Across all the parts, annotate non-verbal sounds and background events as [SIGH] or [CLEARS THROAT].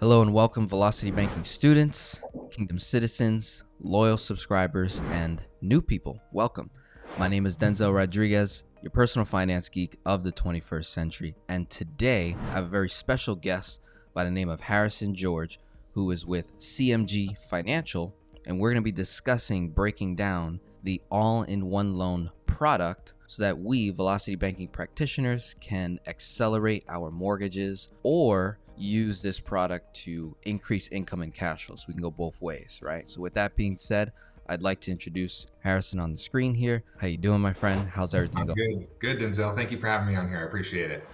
Hello and welcome, Velocity Banking students, Kingdom citizens, loyal subscribers, and new people. Welcome. My name is Denzel Rodriguez, your personal finance geek of the 21st century. And today I have a very special guest by the name of Harrison George, who is with CMG Financial. And we're going to be discussing breaking down the all in one loan product so that we, Velocity Banking practitioners, can accelerate our mortgages or use this product to increase income and cash flow. So we can go both ways, right? So with that being said, I'd like to introduce Harrison on the screen here. How you doing, my friend? How's everything I'm going? Good, good, Denzel. Thank you for having me on here. I appreciate it.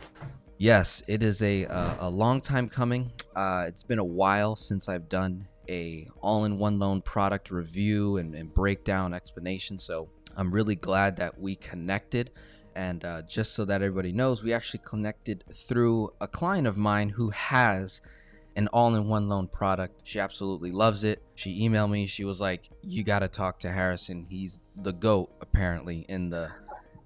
Yes, it is a uh, a long time coming. Uh, it's been a while since I've done a all-in-one loan product review and, and breakdown explanation. So I'm really glad that we connected. And uh, just so that everybody knows, we actually connected through a client of mine who has an all-in-one loan product. She absolutely loves it. She emailed me. She was like, "You got to talk to Harrison. He's the goat apparently in the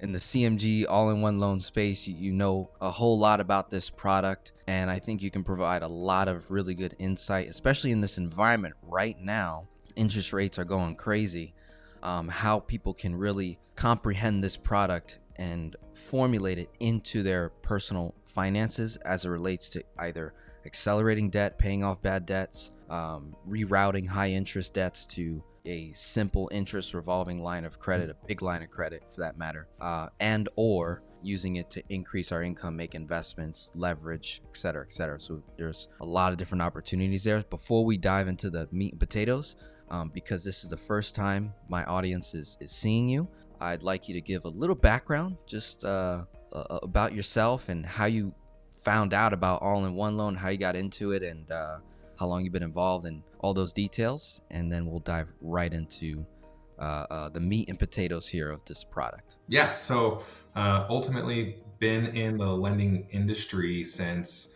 in the CMG all-in-one loan space. You, know a whole lot about this product, and I think you can provide a lot of really good insight, especially in this environment right now. Interest rates are going crazy. Um, how people can really comprehend this product and formulate it into their personal finances as it relates to either accelerating debt, paying off bad debts, um, rerouting high interest debts to a simple interest revolving line of credit, a big line of credit for that matter, uh, and or using it to increase our income, make investments, leverage, et cetera, et cetera. So there's a lot of different opportunities there. Before we dive into the meat and potatoes, um, because this is the first time my audience is, is seeing you, I'd like you to give a little background just uh, uh, about yourself and how you found out about all in one loan, how you got into it, and uh, how long you've been involved, and all those details. And then we'll dive right into uh, uh, the meat and potatoes here of this product. Yeah. So uh, ultimately, been in the lending industry since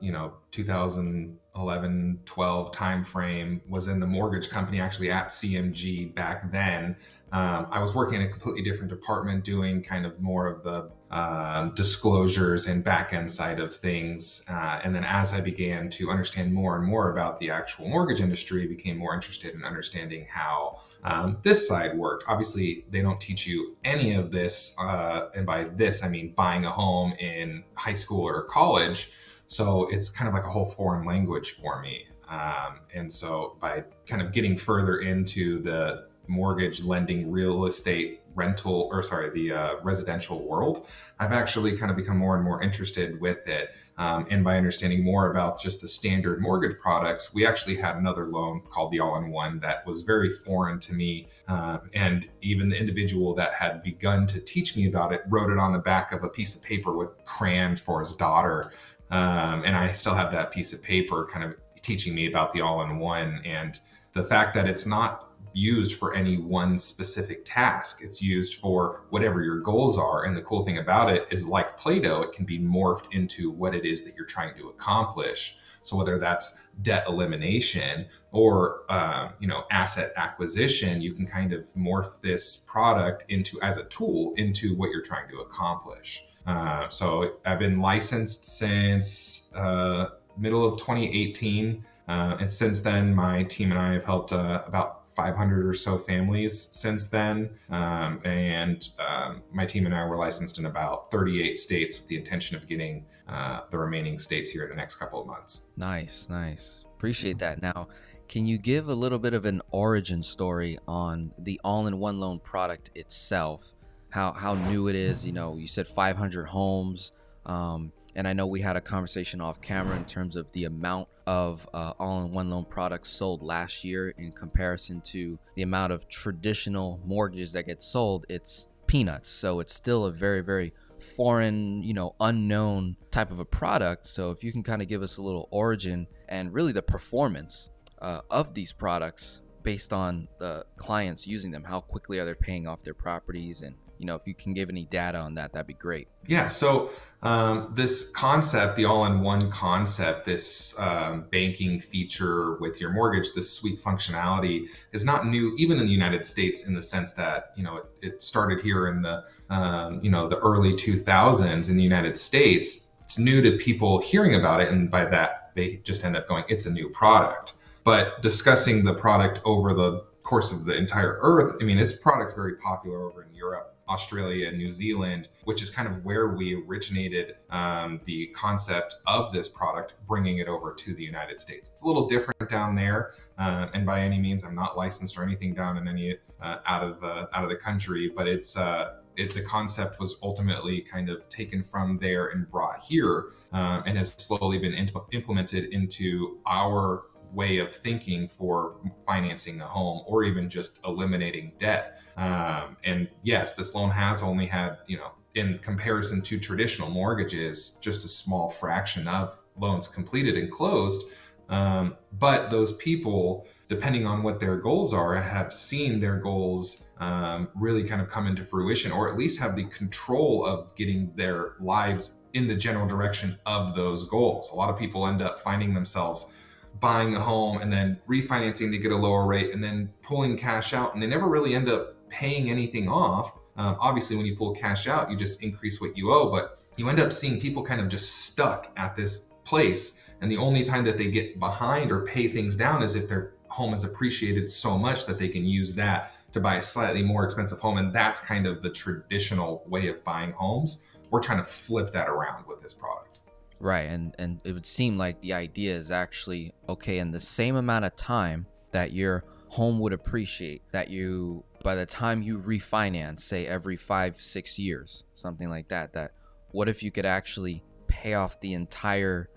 you know 2011 12 timeframe was in the mortgage company actually at cmg back then um, I was working in a completely different department doing kind of more of the um, disclosures and back end side of things. Uh, and then as I began to understand more and more about the actual mortgage industry, I became more interested in understanding how um, this side worked. Obviously, they don't teach you any of this. Uh, and by this, I mean buying a home in high school or college. So it's kind of like a whole foreign language for me. Um, and so by kind of getting further into the mortgage lending real estate rental or sorry the uh, residential world i've actually kind of become more and more interested with it. Um, and by understanding more about just the standard mortgage products we actually had another loan called the all-in-one that was very foreign to me. Uh, and even the individual that had begun to teach me about it wrote it on the back of a piece of paper with crayon for his daughter. Um, and i still have that piece of paper kind of teaching me about the all-in-one. And the fact that it's not used for any one specific task. It's used for whatever your goals are. And the cool thing about it is like Play-Doh, it can be morphed into what it is that you're trying to accomplish. So whether that's debt elimination or uh, you know asset acquisition, you can kind of morph this product into as a tool into what you're trying to accomplish. Uh, so I've been licensed since uh, middle of 2018. Uh, and since then, my team and I have helped uh, about 500 or so families since then. Um, and um, my team and I were licensed in about 38 states with the intention of getting uh, the remaining states here in the next couple of months. Nice, nice. Appreciate that. Now, can you give a little bit of an origin story on the all in one loan product itself? How, how new it is? You know, you said 500 homes. Um, and I know we had a conversation off camera in terms of the amount of uh, all-in-one loan products sold last year in comparison to the amount of traditional mortgages that get sold. It's peanuts. So it's still a very, very foreign, you know, unknown type of a product. So if you can kind of give us a little origin and really the performance uh, of these products based on the clients using them, how quickly are they paying off their properties and you know, if you can give any data on that, that'd be great. Yeah. So um, this concept, the all-in-one concept, this um, banking feature with your mortgage, this sweep functionality is not new, even in the United States, in the sense that you know it, it started here in the um, you know the early 2000s in the United States. It's new to people hearing about it, and by that they just end up going, it's a new product. But discussing the product over the course of the entire earth, I mean, this product's very popular over in Europe, Australia, New Zealand, which is kind of where we originated um, the concept of this product, bringing it over to the United States. It's a little different down there, uh, and by any means, I'm not licensed or anything down in any uh, out of the out of the country, but it's. Uh, it, the concept was ultimately kind of taken from there and brought here uh, and has slowly been imp- implemented into our way of thinking for financing a home or even just eliminating debt. Um, and yes, this loan has only had, you know, in comparison to traditional mortgages, just a small fraction of loans completed and closed. Um, but those people, depending on what their goals are, have seen their goals um, really kind of come into fruition, or at least have the control of getting their lives in the general direction of those goals. A lot of people end up finding themselves buying a home and then refinancing to get a lower rate and then pulling cash out, and they never really end up paying anything off. Um, obviously, when you pull cash out, you just increase what you owe, but you end up seeing people kind of just stuck at this place. And the only time that they get behind or pay things down is if their home is appreciated so much that they can use that to buy a slightly more expensive home. And that's kind of the traditional way of buying homes. We're trying to flip that around with this product. Right. And and it would seem like the idea is actually okay in the same amount of time that your home would appreciate that you by the time you refinance, say every five, six years, something like that, that what if you could actually pay off the entire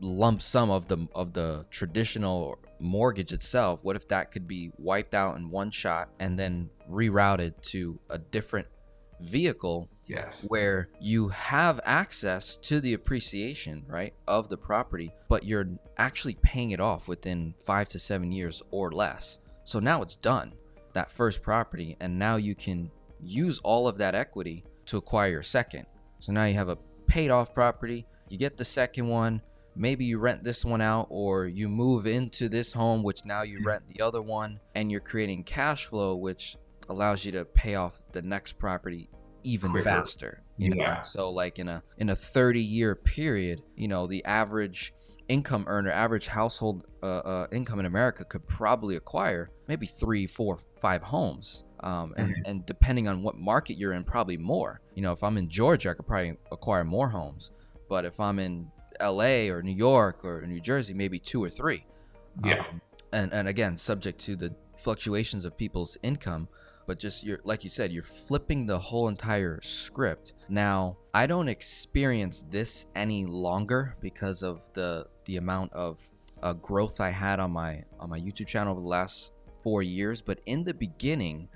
lump sum of the of the traditional mortgage itself? What if that could be wiped out in one shot and then rerouted to a different vehicle yes. where you have access to the appreciation right of the property but you're actually paying it off within 5 to 7 years or less? So now it's done that first property and now you can use all of that equity to acquire your second. So now you have a paid off property, you get the second one, maybe you rent this one out or you move into this home which now you mm-hmm. rent the other one and you're creating cash flow which allows you to pay off the next property even Quicker. faster you know so like in a in a 30 year period you know the average income earner, average household uh, uh, income in America could probably acquire maybe three, four, five homes. Um, and, mm-hmm. and depending on what market you're in, probably more. You know, if I'm in Georgia, I could probably acquire more homes. But if I'm in LA or New York or New Jersey, maybe two or three. Yeah. Um, and, and again, subject to the fluctuations of people's income but just you're like you said you're flipping the whole entire script. Now i don't experience this any longer because of the the amount of uh, growth i had on my on my youtube channel over the last four years but in the beginning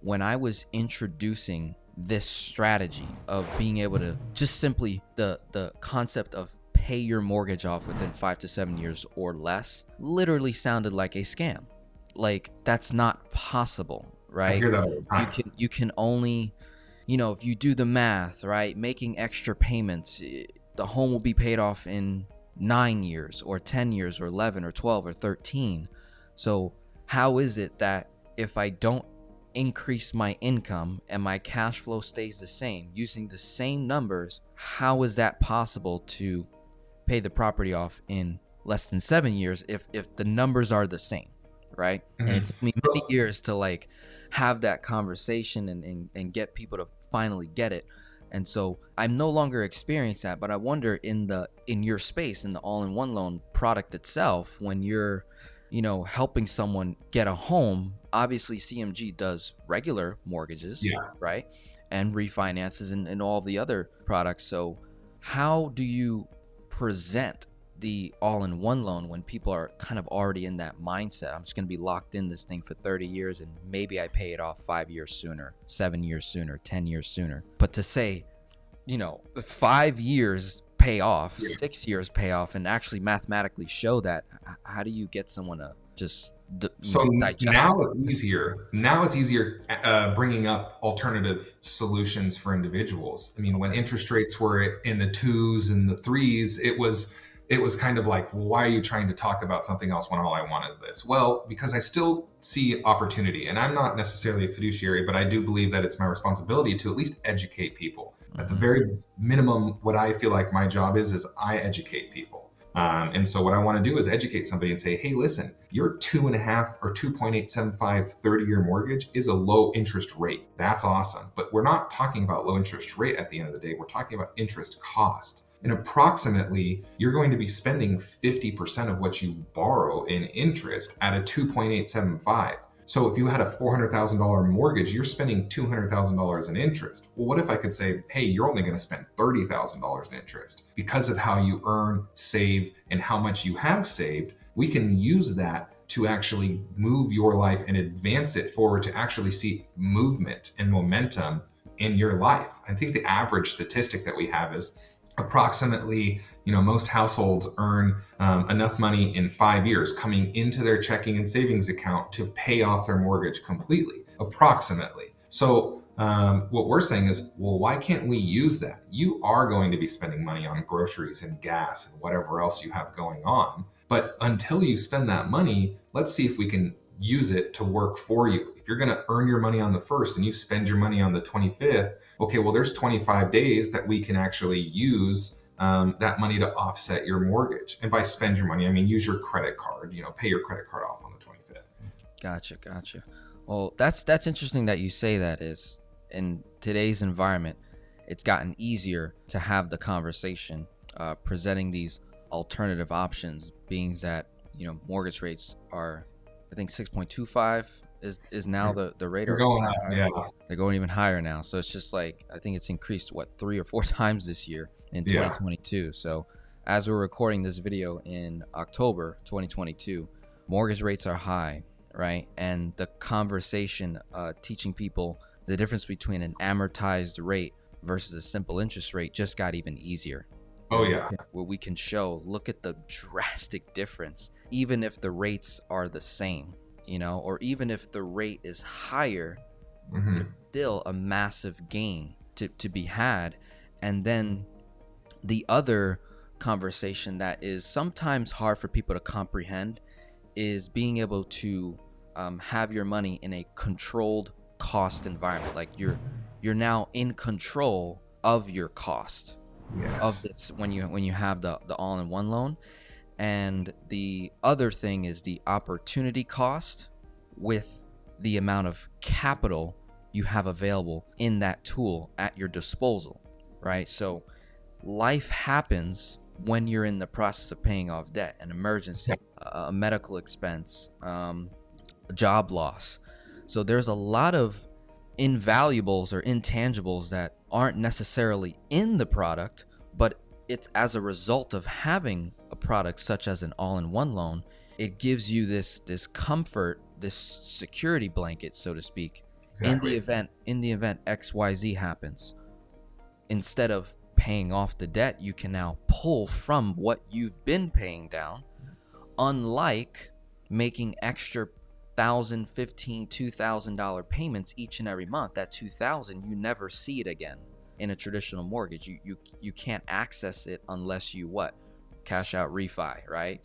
when i was introducing this strategy of being able to just simply the the concept of pay your mortgage off within five to seven years or less literally sounded like a scam. Like that's not possible right? I hear that all the time. You can you can only, you know, if you do the math, right, making extra payments, eh, the home will be paid off in nine years or ten years or eleven or twelve or thirteen. So how is it that if I don't increase my income and my cash flow stays the same using the same numbers, how is that possible to pay the property off in less than seven years if if the numbers are the same, right? Mm-hmm. And it took me many years to like have that conversation and, and, and get people to finally get it. And so i'm no longer experiencing that but i wonder in the in your space in the all-in-one loan product itself when you're you know helping someone get a home obviously cmg does regular mortgages yeah. right? And refinances and, and all the other products. So how do you present the all-in-one loan when people are kind of already in that mindset i'm just going to be locked in this thing for 30 years and maybe i pay it off five years sooner seven years sooner 10 years sooner but to say you know five years pay off yeah. six years pay off and actually mathematically show that how do you get someone to just d- so now it? it's easier now it's easier uh, bringing up alternative solutions for individuals i mean when interest rates were in the twos and the threes it was it was kind of like, why are you trying to talk about something else when all I want is this? Well, because I still see opportunity. And I'm not necessarily a fiduciary, but I do believe that it's my responsibility to at least educate people. At the mm-hmm. very minimum, what I feel like my job is, is I educate people. Um, and so what I want to do is educate somebody and say, hey, listen, your two and a half or 2.875 30 year mortgage is a low interest rate. That's awesome. But we're not talking about low interest rate at the end of the day. We're talking about interest cost. And approximately, you're going to be spending 50% of what you borrow in interest at a 2.875. So if you had a $400,000 mortgage, you're spending $200,000 in interest. Well, what if I could say, hey, you're only going to spend $30,000 in interest because of how you earn, save, and how much you have saved? We can use that to actually move your life and advance it forward to actually see movement and momentum in your life. I think the average statistic that we have is approximately you know most households earn um, enough money in five years coming into their checking and savings account to pay off their mortgage completely approximately. So um, what we're saying is well why can't we use that? You are going to be spending money on groceries and gas and whatever else you have going on but until you spend that money let's see if we can use it to work for you. If you're going to earn your money on the first and you spend your money on the 25th okay, well, there's 25 days that we can actually use um, that money to offset your mortgage. And by spend your money, I mean use your credit card. You know, pay your credit card off on the 25th. Gotcha, gotcha. Well, that's that's interesting that you say that. Is in today's environment, it's gotten easier to have the conversation, uh, presenting these alternative options, being that you know mortgage rates are, I think 6.25 is is now the the rate. They're going up, yeah. They're going even higher now. So it's just like I think it's increased what three or four [LAUGHS] times this year in 2022. Yeah. So as we're recording this video in October 2022, mortgage rates are high, right? And the conversation uh, teaching people the difference between an amortized rate versus a simple interest rate just got even easier. Oh yeah. Where we can show, look at the drastic difference, even if the rates are the same you know, or even if the rate is higher, mm-hmm. still a massive gain to, to be had. And then the other conversation that is sometimes hard for people to comprehend is being able to um, have your money in a controlled cost environment. Like you're you're now in control of your cost yes. of this when you when you have the the all-in-one loan and the other thing is the opportunity cost with the amount of capital you have available in that tool at your disposal, right? So life happens when you're in the process of paying off debt, an emergency, a medical expense, um, a job loss. So there's a lot of invaluables or intangibles that aren't necessarily in the product, but it's as a result of having a product such as an all-in-one loan it gives you this this comfort this security blanket so to speak exactly. in the event in the event xyz happens instead of paying off the debt you can now pull from what you've been paying down unlike making extra thousand fifteen two thousand dollar payments each and every month that two thousand you never see it again in a traditional mortgage. You you you can't access it unless you what? Cash out refi, right?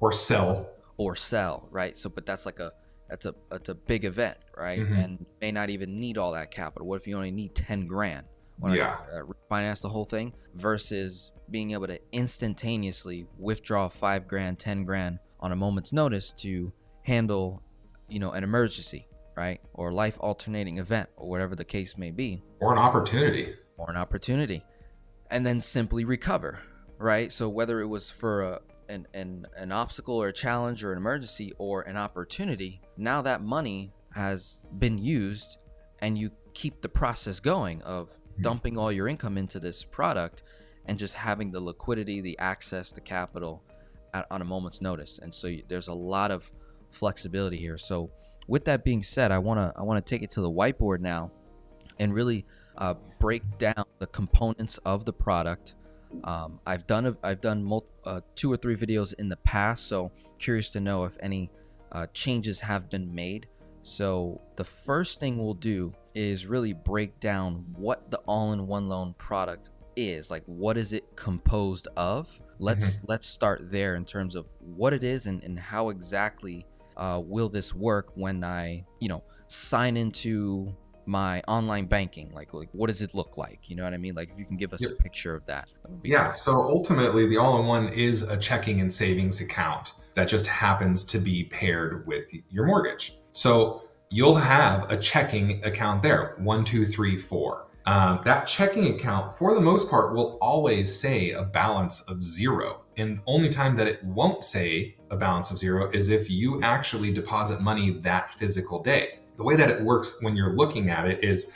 Or sell. Or sell, right? So but that's like a that's a that's a big event, right? Mm-hmm. And may not even need all that capital. What if you only need 10 grand? Yeah. uh, refinance the whole thing versus being able to instantaneously withdraw 5 grand, 10 grand on a moment's notice to handle, you know, an emergency, right? Or life alternating event or whatever the case may be. Or an opportunity or an opportunity and then simply recover right so whether it was for a, an, an, an obstacle or a challenge or an emergency or an opportunity now that money has been used and you keep the process going of hmm. dumping all your income into this product and just having the liquidity the access the capital at, on a moment's notice and so there's a lot of flexibility here so with that being said i want to i want to take it to the whiteboard now and really uh, break down the components of the product. Um, I've done a, I've done multi, uh, two or three videos in the past, so curious to know if any uh, changes have been made. So the first thing we'll do is really break down what the all-in-one loan product is. Like, what is it composed of? Let's mm-hmm. let's start there in terms of what it is and, and how exactly uh, will this work when I, you know, sign into my online banking? Like, like what does it look like? You know what I mean? Like, if you can give us Yep. a picture of that. that would be Yeah, so ultimately, the all in one is a checking and savings account that just happens to be paired with your mortgage. So you'll have a checking account there one, two, three, four. Um, that checking account, for the most part, will always say a balance of zero. And the only time that it won't say a balance of zero is if you actually deposit money that physical day. The way that it works when you're looking at it is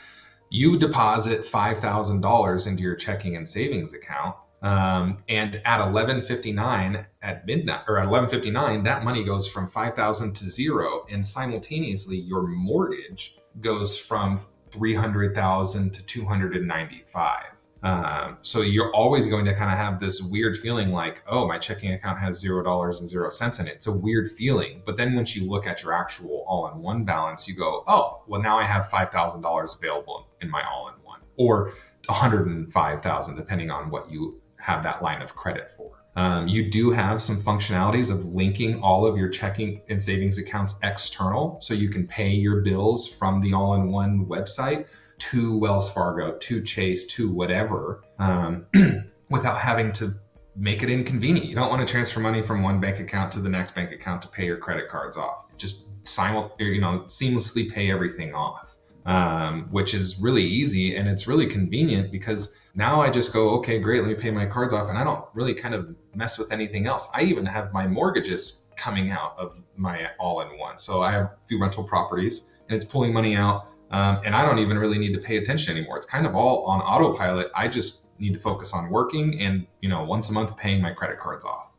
you deposit $5,000 into your checking and savings account. Um, and at 11:59 at midnight or at 11:59, that money goes from 5,000 to zero, and simultaneously your mortgage goes from 300,000 to 295. Um, so you're always going to kind of have this weird feeling like, oh, my checking account has zero dollars and zero cents in it. It's a weird feeling. But then once you look at your actual all-in-one balance, you go, oh, well now I have five thousand dollars available in my all-in-one, or 105,000, depending on what you have that line of credit for. Um, you do have some functionalities of linking all of your checking and savings accounts external, so you can pay your bills from the all-in-one website to Wells Fargo, to Chase, to whatever, um, [CLEARS THROAT] without having to make it inconvenient. You don't want to transfer money from one bank account to the next bank account to pay your credit cards off. Just simul- you know, seamlessly pay everything off, um, which is really easy and it's really convenient because now I just go, okay, great, let me pay my cards off, and I don't really kind of mess with anything else. I even have my mortgages coming out of my all-in-one. So I have a few rental properties, and it's pulling money out, um, and I don't even really need to pay attention anymore. It's kind of all on autopilot. I just need to focus on working, and you know, once a month paying my credit cards off.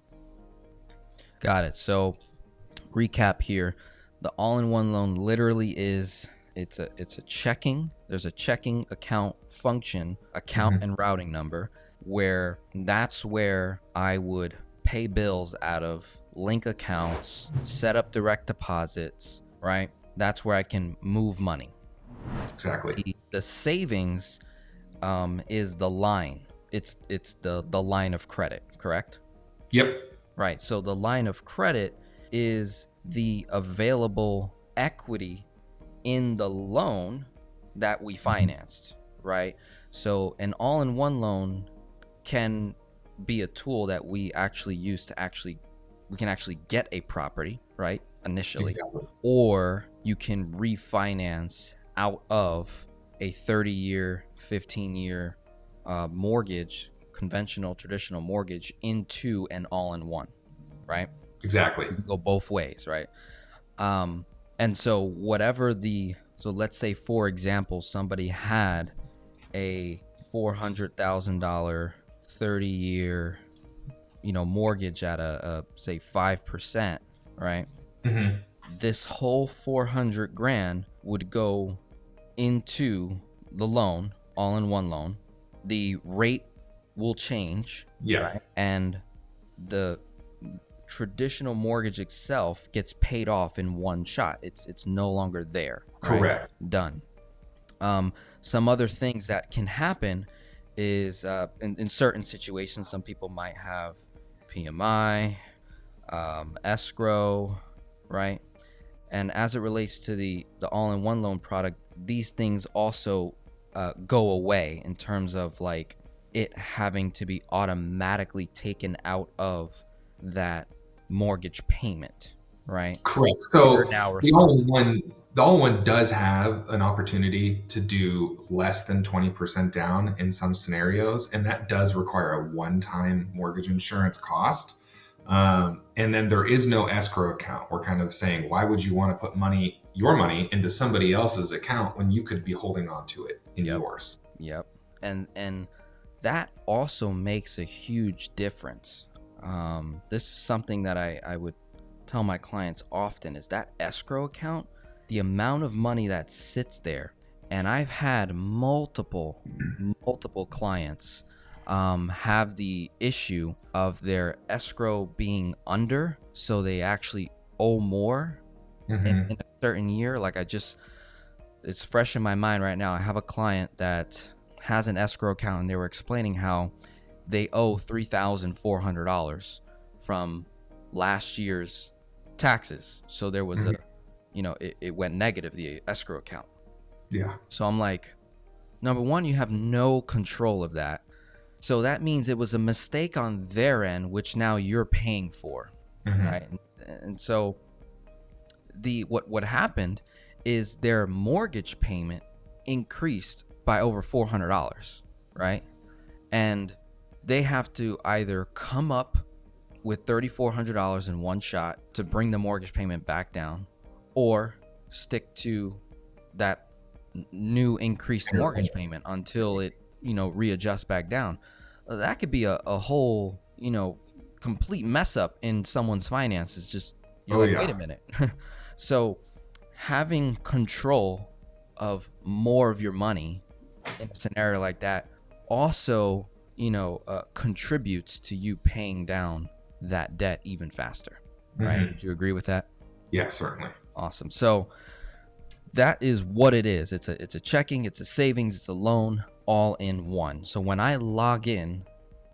Got it. So, recap here: the all-in-one loan literally is it's a it's a checking. There's a checking account function, account Mhm. and routing number, where that's where I would pay bills out of link accounts, set up direct deposits. Right. That's where I can move money. Exactly. The, the savings um, is the line. It's it's the the line of credit. Correct. Yep. Right. So the line of credit is the available equity in the loan that we financed, right? So an all in one loan can be a tool that we actually use to actually we can actually get a property, right? Initially Exactly. or you can refinance out of a 30 year, 15 year uh, mortgage, conventional, traditional mortgage, into an all in one, right? Exactly. You can go both ways, right? Um, and so, whatever the, so let's say, for example, somebody had a $400,000 30 year, you know, mortgage at a, a say 5%, right? hmm this whole 400 grand would go into the loan all in one loan the rate will change Yeah. and the traditional mortgage itself gets paid off in one shot it's it's no longer there right? Correct. done um, some other things that can happen is uh, in, in certain situations some people might have pmi um, escrow right and as it relates to the the all-in-one loan product these things also uh, go away in terms of like it having to be automatically taken out of that mortgage payment right? Correct. So the only one the all one does have an opportunity to do less than 20% down in some scenarios and that does require a one-time mortgage insurance cost. Um, and then there is no escrow account. We're kind of saying why would you want to put money your money into somebody else's account when you could be holding on to it in Yep. yours Yep. And and that also makes a huge difference. Um, this is something that I, I would tell my clients often is that escrow account, the amount of money that sits there. And I've had multiple, multiple clients um, have the issue of their escrow being under, so they actually owe more Mhm. in, in a certain year. Like I just, it's fresh in my mind right now. I have a client that has an escrow account, and they were explaining how they owe three thousand four hundred dollars from last year's taxes. So there was a, you know, it, it went negative the escrow account. Yeah. So I'm like, number one, you have no control of that. So that means it was a mistake on their end, which now you're paying for, Mhm. right? And, and so the what what happened is their mortgage payment increased by over four hundred dollars, right? And they have to either come up with thirty four hundred dollars in one shot to bring the mortgage payment back down, or stick to that new increased mortgage payment until it you know readjusts back down. Uh, That could be a, a whole you know complete mess up in someone's finances. Just you're Oh, like, yeah. wait a minute. [LAUGHS] so having control of more of your money in a scenario like that also you know uh, contributes to you paying down that debt even faster right? Mhm. would you agree with that? Yeah, certainly. awesome. So that is what it is. It's a it's a checking it's a savings it's a loan all in one. So when i log in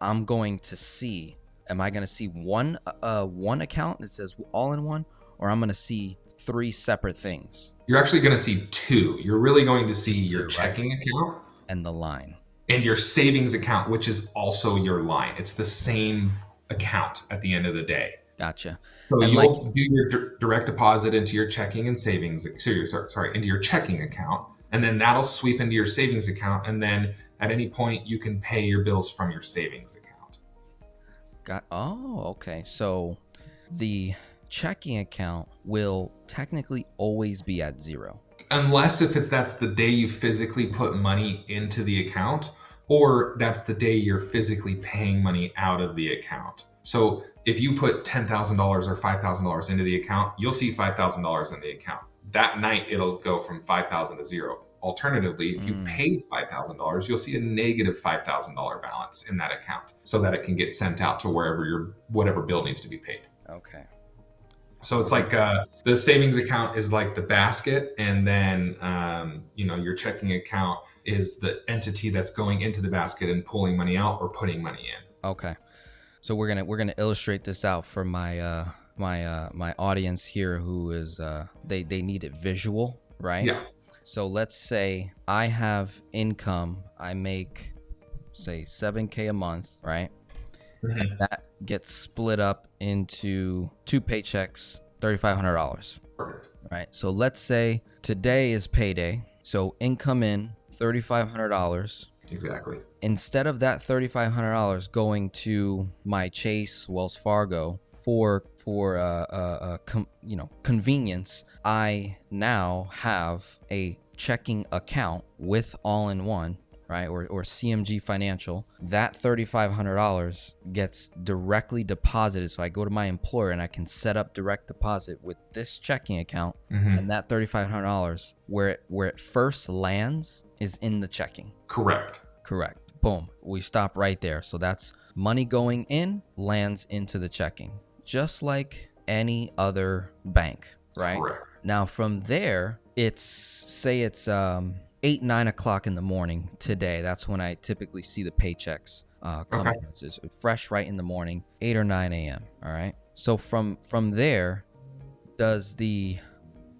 i'm going to see am i going to see one uh one account that says all in one or i'm going to see three separate things You're actually going to see two. You're really going to see Just your checking account and the line and your savings account, which is also your line. It's the same account at the end of the day. gotcha So And you'll do your dir- direct deposit into your checking and savings, sorry, sorry, into your checking account, and then that'll sweep into your savings account, and then at any point you can pay your bills from your savings account. Got oh, okay. So the checking account will technically always be at zero. Unless if it's that's the day you physically put money into the account, or that's the day you're physically paying money out of the account. So if you put ten thousand dollars or five thousand dollars into the account, you'll see five thousand dollars in the account. That night it'll go from five thousand to zero. Alternatively, if you Mm. paid five thousand dollars, you'll see a negative negative five thousand dollar balance in that account, so that it can get sent out to wherever your whatever bill needs to be paid. Okay. So it's like uh, the savings account is like the basket, and then um, you know your checking account is the entity that's going into the basket and pulling money out or putting money in. Okay. So we're gonna we're gonna illustrate this out for my uh my uh my audience here who is uh they they need it visual, right? Yeah. So let's say I have income, I make say 7k a month, right? That gets split up into two paychecks, $3500. Perfect. right? So let's say today is payday. So income in $3,500. Exactly. Instead of that $3,500 going to my Chase, Wells Fargo for for uh, uh, uh, com- you know convenience, I now have a checking account with all in one, right? Or, or CMG Financial. That $3,500 gets directly deposited. So I go to my employer and I can set up direct deposit with this checking account Mhm. and that $3,500 where it, where it first lands is in the checking. Correct. Correct. Boom. We stop right there. So that's money going in lands into the checking, just like any other bank, right? Correct. Now from there, it's say it's um eight nine o'clock in the morning today. That's when I typically see the paychecks uh, come. Okay. It's fresh right in the morning, eight or nine a.m. All right. So from from there, does the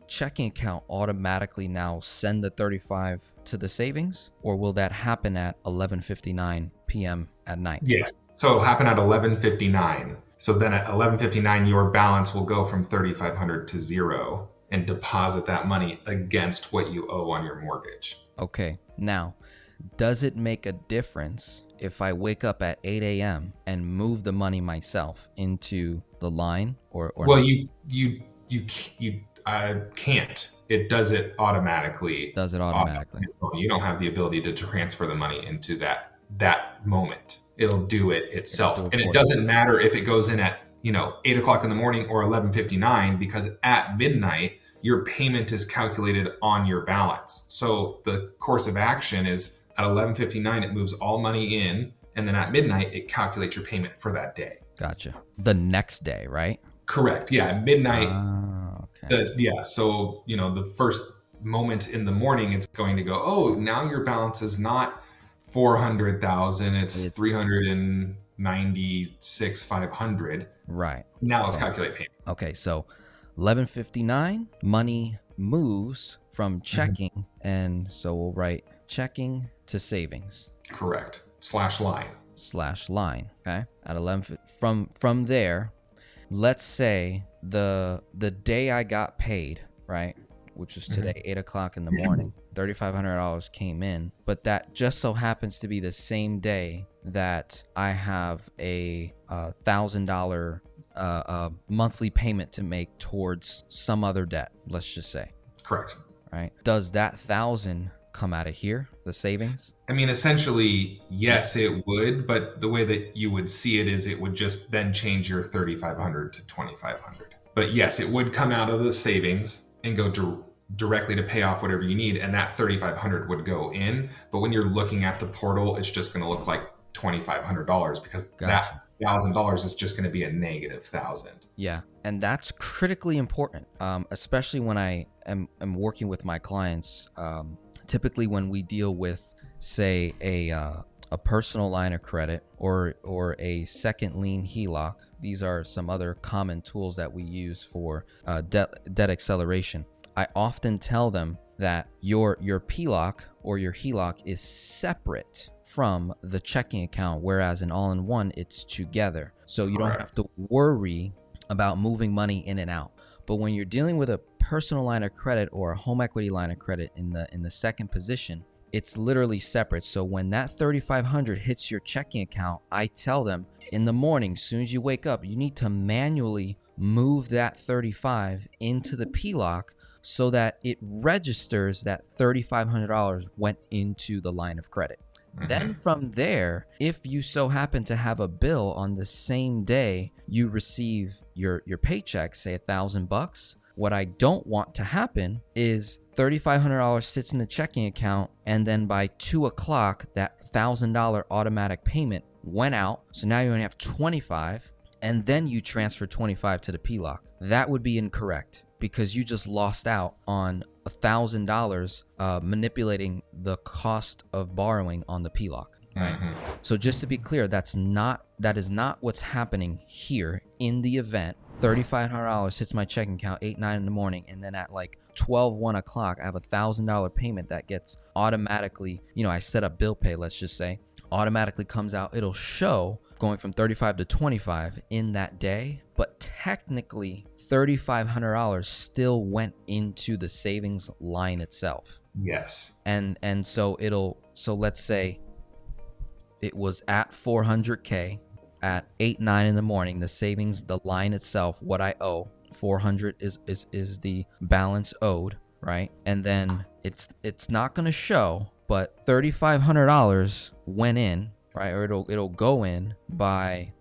checking account automatically now send the 35 to the savings or will that happen at 11:59 p.m. at night Yes. So it'll happen at 11:59. So then at 11:59, your balance will go from 3,500 to zero and deposit that money against what you owe on your mortgage. Okay. Now, does it make a difference if I wake up at 8 a.m. and move the money myself into the line or, or well, not? you you you you uh, can't. It does it automatically. does it automatically? You don't have the ability to transfer the money into that that moment. It'll do it itself, do it and it doesn't matter if it goes in at you know eight o'clock in the morning or eleven fifty nine because at midnight your payment is calculated on your balance. So the course of action is at eleven fifty nine it moves all money in, and then at midnight it calculates your payment for that day. Gotcha. The next day, right? Correct. Yeah, at midnight. Ah, okay. Uh, yeah. So, you know, the first moment in the morning, it's going to go, oh, now your balance is not 400,000, it's It's- 396, 500. Right. Now let's calculate payment. Okay, so 11:59 money moves from mm-hmm. checking, and so we'll write checking to savings Correct. Slash line. slash line. Okay, at eleven fi- from from there, let's say the the day I got paid, right, which was mm-hmm. today, eight o'clock in the morning, thirty five hundred dollars came in, but that just so happens to be the same day that I have a uh, thousand dollar uh, uh, monthly payment to make towards some other debt. Let's just say, Correct. right? Does that thousand come out of here, the savings? I mean, essentially, yes, it would, but the way that you would see it is it would just then change your 3500 to 2500 But yes, it would come out of the savings and go dir- directly to pay off whatever you need, and that 3500 would go in. But when you're looking at the portal, it's just going to look like $2,500 because Gotcha. that thousand dollars is just going to be a negative thousand. Yeah, and that's critically important, um, especially when I am, am working with my clients. Um, typically, when we deal with, say, a uh, a personal line of credit or or a second lien HELOC, these are some other common tools that we use for uh, debt debt acceleration. I often tell them that your your PLOC or your HELOC is separate from the checking account, whereas in all-in-one it's together. So you don't have to worry about moving money in and out. But when you're dealing with a personal line of credit or a home equity line of credit in the in the second position, it's literally separate. So when that 3500 hits your checking account, I tell them in the morning, as soon as you wake up, you need to manually move that 35 into the PLOC so that it registers that $3500 went into the line of credit. Then mm-hmm. from there, if you so happen to have a bill on the same day you receive your your paycheck, say a thousand bucks, what I don't want to happen is thirty-five hundred dollars sits in the checking account, and then by two o'clock, that thousand dollar automatic payment went out. So now you only have twenty-five, and then you transfer twenty-five to the PLOC. That would be incorrect because you just lost out on a thousand dollars uh, manipulating the cost of borrowing on the PLOC. Right. Mhm. So just to be clear, that's not that is not what's happening here in the event. Thirty-five hundred dollars hits my checking account eight nine in the morning, and then at like 12, 1 o'clock, I have a thousand dollar payment that gets automatically. You know, I set up bill pay. Let's just say automatically comes out. It'll show going from 35 to 25 in that day, but technically $3,500 still went into the savings line itself. Yes. And and so it'll so let's say it was at 400k at 8 9 in the morning the savings the line itself what i owe 400 is is is the balance owed right and then it's it's not going to show but $3500 went in right or it'll it'll go in by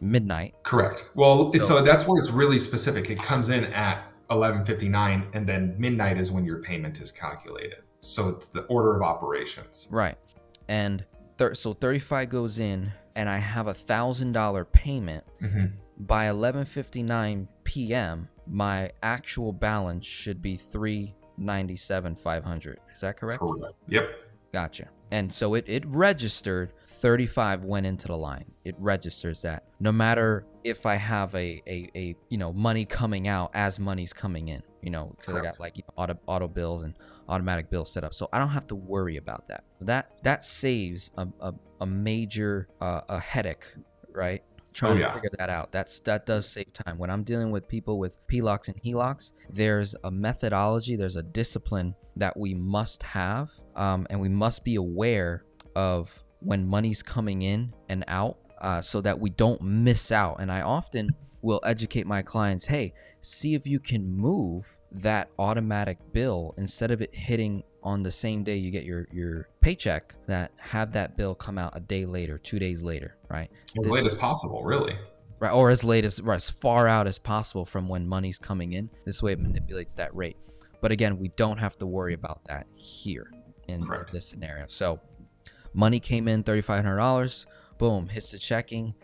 midnight Correct. Well, so that's where it's really specific. It comes in at 11:59 and then midnight is when your payment is calculated. So it's the order of operations. Right. And thir- so 35 goes in and I have a $1000 payment Mhm. by 11:59 p.m. my actual balance should be 397,500. Is that correct? Correct. Yep. Gotcha. And so it, it registered 35 went into the line. It registers that. No matter if I have a, a, a you know money coming out as money's coming in, you know, because I got like you know, auto auto bills and automatic bills set up. So I don't have to worry about that. That that saves a, a, a major uh, a headache, right? Trying Oh, yeah. to figure that out. That's that does save time. When I'm dealing with people with PLOCs and HELOCs, there's a methodology, there's a discipline that we must have, um, and we must be aware of when money's coming in and out, uh, so that we don't miss out. And I often will educate my clients, hey, see if you can move that automatic bill instead of it hitting on the same day you get your your paycheck that have that bill come out a day later two days later right As This- late as possible, really. right or as late as or as far out as possible from when money's coming in this way it manipulates that rate but again we don't have to worry about that here in Correct. this scenario so money came in $3500 boom hits the checking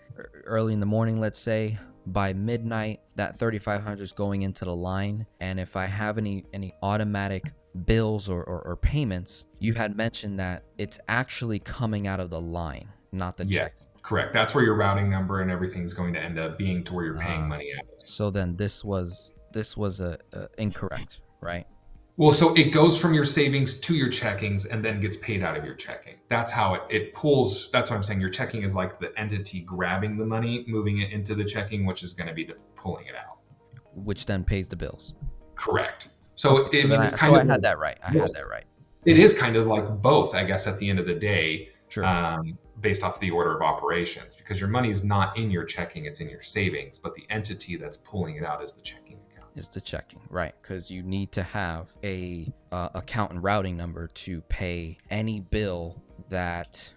early in the morning let's say by midnight that 3500 is going into the line and if i have any any automatic bills or, or, or payments you had mentioned that it's actually coming out of the line not the check Yes. Correct. That's where your routing number and everything's going to end up being to where you're paying Ah. money out. of. so then this was this was a, a incorrect right Well, so it goes from your savings to your checkings and then gets paid out of your checking. That's how it, it pulls. That's what I'm saying. Your checking is like the entity grabbing the money, moving it into the checking, which is going to be the pulling it out. which then pays the bills. Correct. So, it, I So, mean, I, it's so kind I of had that right. I had that right. it is kind of like both, I guess, at the end of the day, Sure. um, based off the order of operations, because your money is not in your checking, it's in your savings, but the entity that's pulling it out is the checking. Is the checking right? Because you need to have a uh, account and routing number to pay any bill that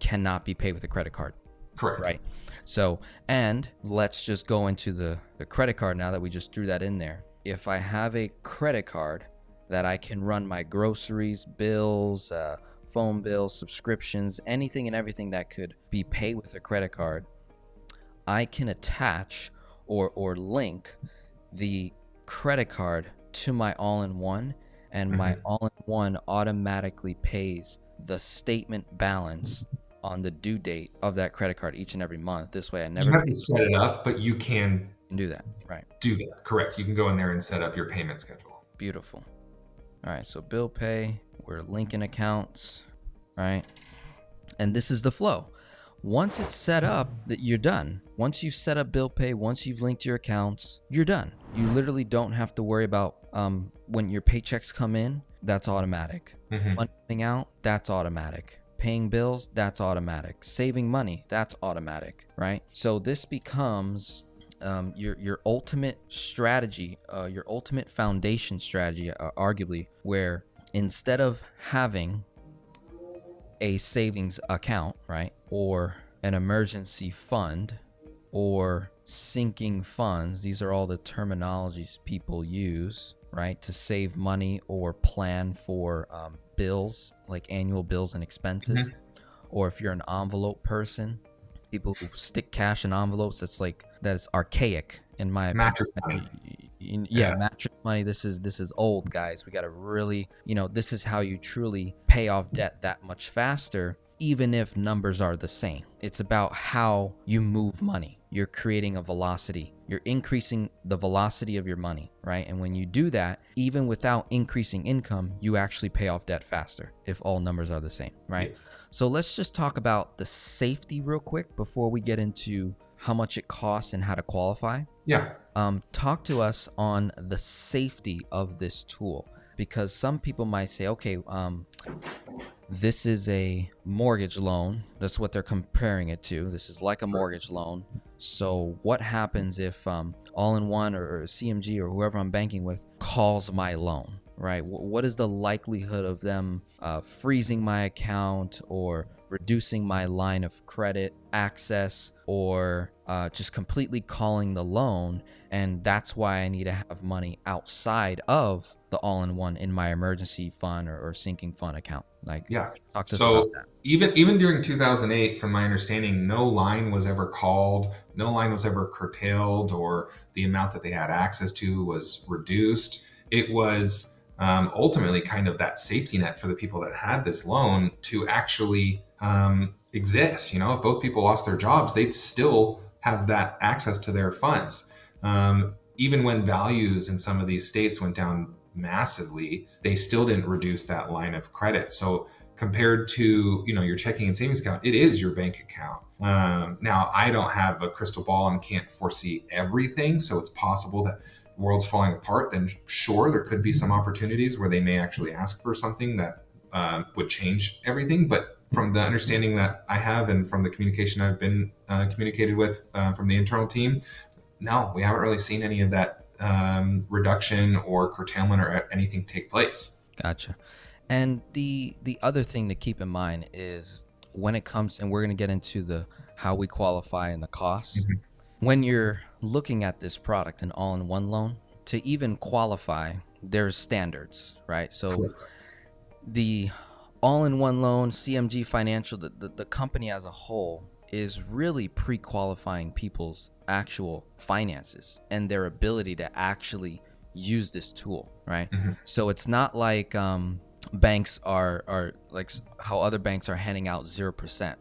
cannot be paid with a credit card Correct. right? So and let's just go into the the credit card now that we just threw that in there. If i have a credit card that i can run my groceries bills uh, phone bills subscriptions anything and everything that could be paid with a credit card i can attach or or link the credit card to my all-in-one and my Mhm. all-in-one automatically pays the statement balance on the due date of that credit card each and every month this way i You never have to set it up, but you can can do that right do that. Correct. You can go in there and set up your payment schedule. beautiful all right so bill pay we're linking accounts right and this is the flow once it's set up that you're done once you've set up bill pay once you've linked your accounts you're done. You literally don't have to worry about um, when your paychecks come in that's automatic. Mhm. money out that's automatic. Paying bills that's automatic. Saving money that's automatic right? So this becomes um, your your ultimate strategy uh, your ultimate foundation strategy uh, arguably where instead of having a savings account right or an emergency fund or sinking funds these are all the terminologies people use right to save money or plan for um, bills like annual bills and expenses or if you're an envelope person people who stick cash in envelopes that's like that's archaic in my Mattress opinion. money. Yeah, Yeah. mattress money this is this is old guys we got to really you know this is how you truly pay off debt that much faster even if numbers are the same. It's about how you move money. You're creating a velocity. You're increasing the velocity of your money right? And when you do that even without increasing income you actually pay off debt faster if all numbers are the same right? So let's just talk about the safety real quick before we get into how much it costs and how to qualify. Yeah. um, talk to us on the safety of this tool because some people might say okay um, this is a mortgage loan. That's what they're comparing it to. This is like a mortgage loan. So what happens if um, all-in-one or, or cmg or whoever i'm banking with calls my loan right? Wh- what is the likelihood of them uh, freezing my account or reducing my line of credit access or uh, just completely calling the loan and that's why i need to have money outside of the all-in-one in my emergency fund or, or sinking fund account like Yeah. talk to us So even even during 2008, from my understanding, no line was ever called, no line was ever curtailed, or the amount that they had access to was reduced. It was um, ultimately kind of that safety net for the people that had this loan to actually um, exist. You know, if both people lost their jobs, they'd still have that access to their funds. Um, even when values in some of these states went down massively, they still didn't reduce that line of credit. So compared to you know your checking and savings account, it is your bank account. Um, now I don't have a crystal ball and can't foresee everything, so it's possible that world's falling apart. Then sure, there could be some opportunities where they may actually ask for something that uh, would change everything. But from the understanding that I have and from the communication I've been uh, communicated with uh, from the internal team, no, we haven't really seen any of that um, reduction or curtailment or anything take place. Gotcha. And the the other thing to keep in mind is when it comes, and we're gonna get into the how we qualify and the costs. Mhm. When you're looking at this product, an all-in-one loan, to even qualify, there's standards, right? So the all-in-one loan, CMG Financial, the, the, the company as a whole is really pre-qualifying people's actual finances and their ability to actually use this tool, right? Mhm. So it's not like um, banks are are like how other banks are handing out zero percent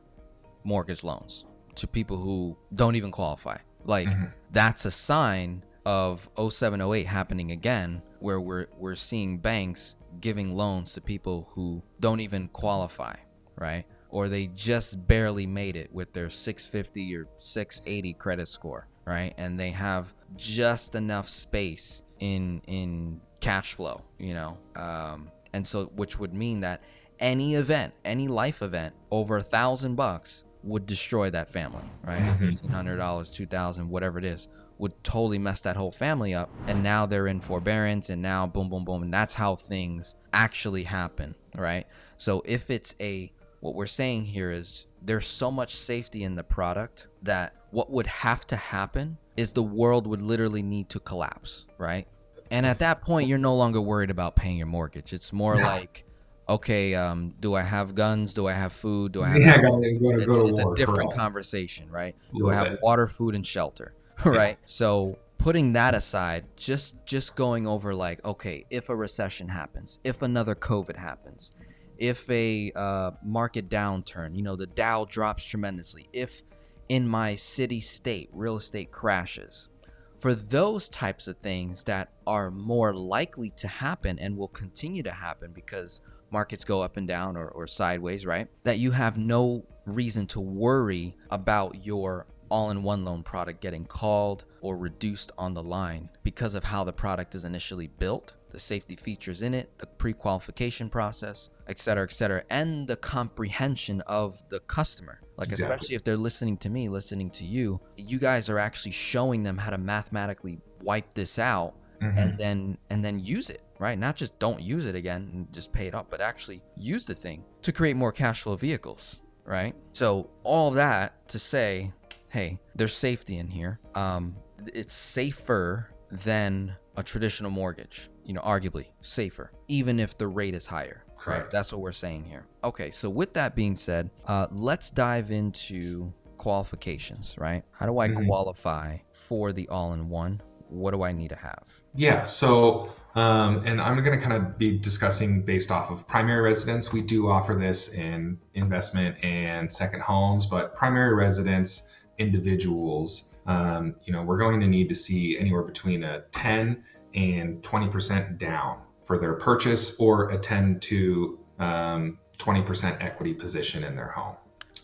mortgage loans to people who don't even qualify. Like Mhm. that's a sign of 0708 happening again where we're we're seeing banks giving loans to people who don't even qualify, right? Or they just barely made it with their 650 or 680 credit score, right? And they have just enough space in in cash flow, you know. Um, and so which would mean that any event, any life event over a thousand bucks would destroy that family, right? Mhm. Fifteen hundred dollars, two thousand, whatever it is, would totally mess that whole family up. And now they're in forbearance, and now boom, boom, boom, and that's how things actually happen, right? So if it's a what we're saying here is there's so much safety in the product that what would have to happen is the world would literally need to collapse, right? And at that point, you're no longer worried about paying your mortgage. It's more like, okay, um, do I have guns? Do I have food? Do I have Yeah, I gotta, gotta it's, go to it's a different conversation, right? Do I have water, food, and shelter, [LAUGHS] right? So putting that aside, just just going over like, okay, if a recession happens, if another COVID happens, if a uh, market downturn, you know, the Dow drops tremendously, if in my city state real estate crashes, for those types of things that are more likely to happen and will continue to happen because markets go up and down or, or sideways, right? That you have no reason to worry about your all in one loan product getting called or reduced on the line because of how the product is initially built, the safety features in it, the pre qualification process, et cetera, et cetera, and the comprehension of the customer. Like, Exactly. especially if they're listening to me, listening to you, you guys are actually showing them how to mathematically wipe this out Mhm. and then and then use it right not just don't use it again and just pay it up but actually use the thing to create more cash flow vehicles right so all that to say hey there's safety in here um it's safer than a traditional mortgage you know arguably safer even if the rate is higher right that's what we're saying here okay so with that being said uh let's dive into qualifications right how do i Mhm. qualify for the all-in-one what do i need to have Yeah. So, um, and I'm going to kind of be discussing based off of primary residence. We do offer this in investment and second homes, but primary residence individuals, um, you know, we're going to need to see anywhere between a 10 and 20% down for their purchase or a 10 to um, 20% equity position in their home.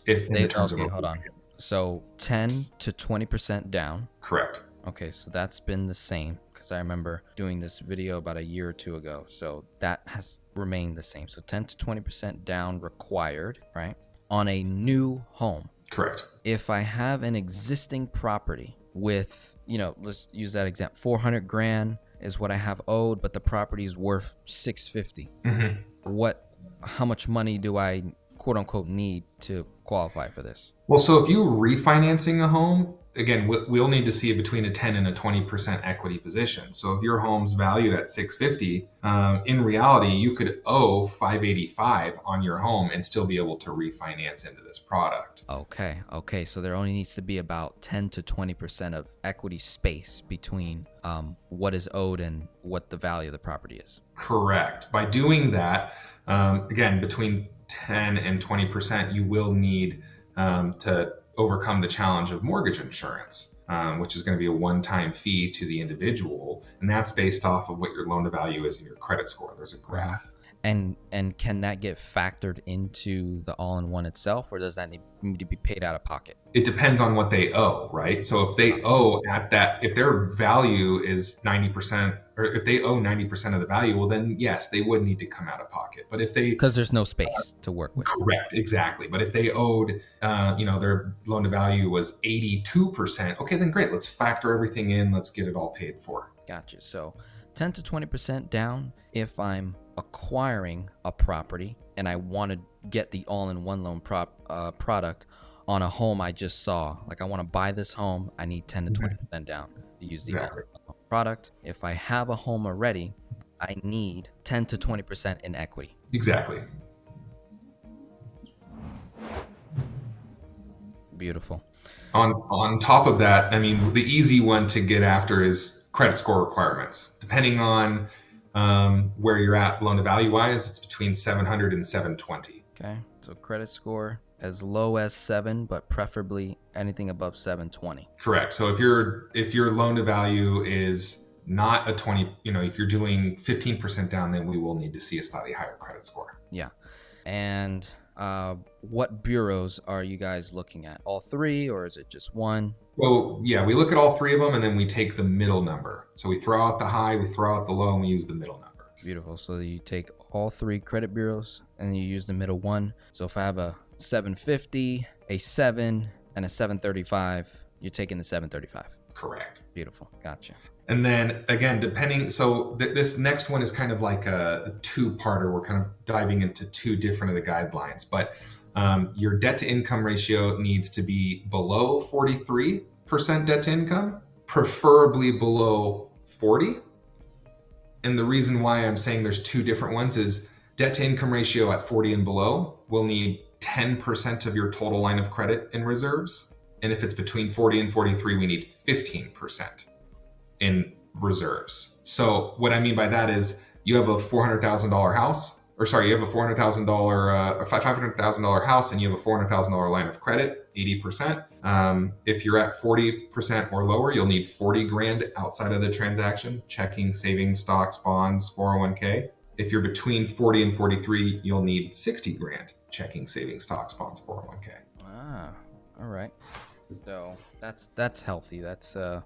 If, in They- the terms okay, hold on. So 10 to 20% down. Correct. Okay, so that's been the same because I remember doing this video about a year or two ago. So that has remained the same. So 10 to 20% down required, right? On a new home. Correct. If I have an existing property with, you know, let's use that example. 400 grand is what I have owed, but the property is worth 650. Mhm. What how much money do I quote unquote need to qualify for this? Well, so if you're refinancing a home, again, we- we'll need to see between a 10 and a 20% equity position. So if your home's valued at 650, um, in reality, you could owe 585 on your home and still be able to refinance into this product. Okay, okay. So there only needs to be about 10 to 20% of equity space between um, what is owed and what the value of the property is. Correct. By doing that, um, again, between 10 and 20%, you will need um, to overcome the challenge of mortgage insurance, um, which is going to be a one time fee to the individual. And that's based off of what your loan to value is and your credit score. There's a graph. And and can that get factored into the all-in-one itself, or does that need to be paid out of pocket? It depends on what they owe, right? So if they owe at that, if their value is 90%, or if they owe 90% of the value, well, then yes, they would need to come out of pocket. But if they Because there's no space to work with. Correct, exactly. But if they owed, uh, you know, their loan to value was 82%, okay, then great. Let's factor everything in. Let's get it all paid for. Gotcha. So 10 to 20% down if I'm acquiring a property and I want to get the all-in-one loan prop uh, product on a home I just saw. Like I want to buy this home, I need 10 to Mhm. 20% down to use the Exactly. product. If I have a home already, I need 10 to 20% in equity. Exactly. Beautiful. On on top of that, I mean, the easy one to get after is credit score requirements. Depending on um, where you're at loan to value wise, it's between 700 and 720. Okay. So credit score as low as 7, but preferably anything above 720. Correct. So if your if your loan to value is not a 20, you know, if you're doing 15% down, then we will need to see a slightly higher credit score. Yeah. And uh, what bureaus are you guys looking at? All three, or is it just one? Well, yeah, we look at all three of them and then we take the middle number. So we throw out the high, we throw out the low, and we use the middle number. Beautiful. So you take all three credit bureaus and you use the middle one. So if I have a 750, a 7, and a 735, you're taking the 735. Correct. Beautiful. Gotcha. And then again, depending, so th- this next one is kind of like a, a two-parter. We're kind of diving into two different of the guidelines, but um, your debt to income ratio needs to be below 43% debt to income, preferably below 40. And the reason why I'm saying there's two different ones is debt to income ratio at 40 and below will need 10% of your total line of credit in reserves. And if it's between 40 and 43, we need 15% in reserves. So what I mean by that is you have a $400,000 house, or sorry, you have a $400,000 uh, or $500,000 house and you have a $400,000 line of credit, 80%. Um, if you're at 40% or lower, you'll need 40 grand outside of the transaction, checking, savings, stocks, bonds, 401k. If you're between 40 and 43, you'll need 60 grand, checking, savings, stocks, bonds, 401k. Ah, all right. So that's that's healthy. That's uh,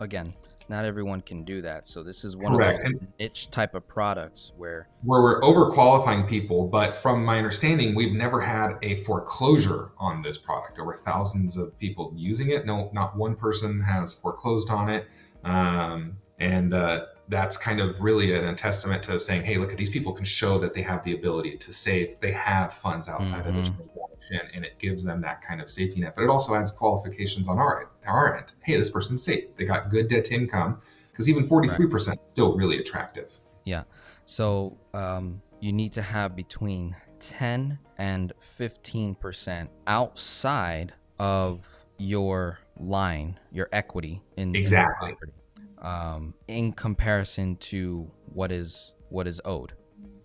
again, not everyone can do that. So this is one Correct. of those niche type of products where where we're overqualifying people, but from my understanding, we've never had a foreclosure on this product. Over thousands of people using it. No, not one person has foreclosed on it. Um, and uh, that's kind of really an, a testament to saying, hey, look at these people can show that they have the ability to save. They have funds outside Mhm. of the transaction, and it gives them that kind of safety net. But it also adds qualifications on our end. Our end. Hey, this person's safe. They got good debt to income because even forty three percent is still really attractive. Yeah. So um, you need to have between 10 and 15% outside of your line, your equity in in the Exactly. property, um, in comparison to what is what is owed.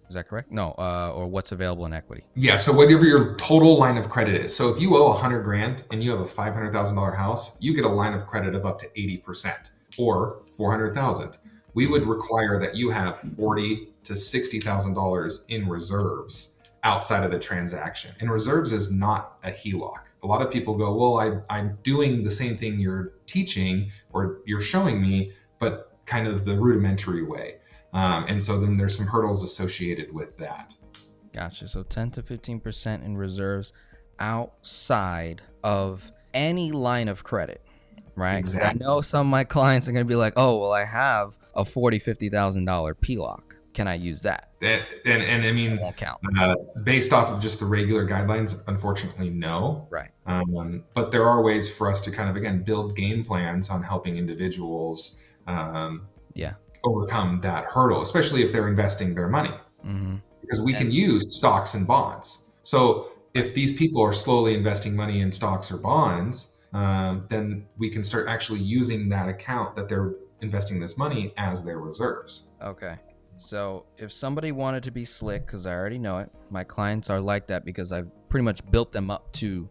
Is that correct? No, uh, or what's available in equity. Yeah. So whatever your total line of credit is. So if you owe a hundred grand and you have a five hundred thousand dollar house, you get a line of credit of up to eighty percent or four hundred thousand. We would require that you have forty to sixty thousand dollars in reserves outside of the transaction. And reserves is not a HELOC. A lot of people go, well, I, I'm doing the same thing you're teaching or you're showing me, but kind of the rudimentary way. Um, and so then there's some hurdles associated with that. Gotcha. So 10 to 15% in reserves outside of any line of credit, right? Exactly. I know some of my clients are going to be like, oh, well, I have a $40,000, $50,000 PLOC. Can I use that? And, and, and I mean, won't count. uh, based off of just the regular guidelines, unfortunately, no. Right. Um, but there are ways for us to kind of, again, build game plans on helping individuals um, Yeah. overcome that hurdle, especially if they're investing their money. hmm Because we can use stocks and bonds. So if these people are slowly investing money in stocks or bonds, um, then we can start actually using that account that they're investing this money as their reserves. Okay. So if somebody wanted to be slick, because I already know it, my clients are like that because I've pretty much built them up to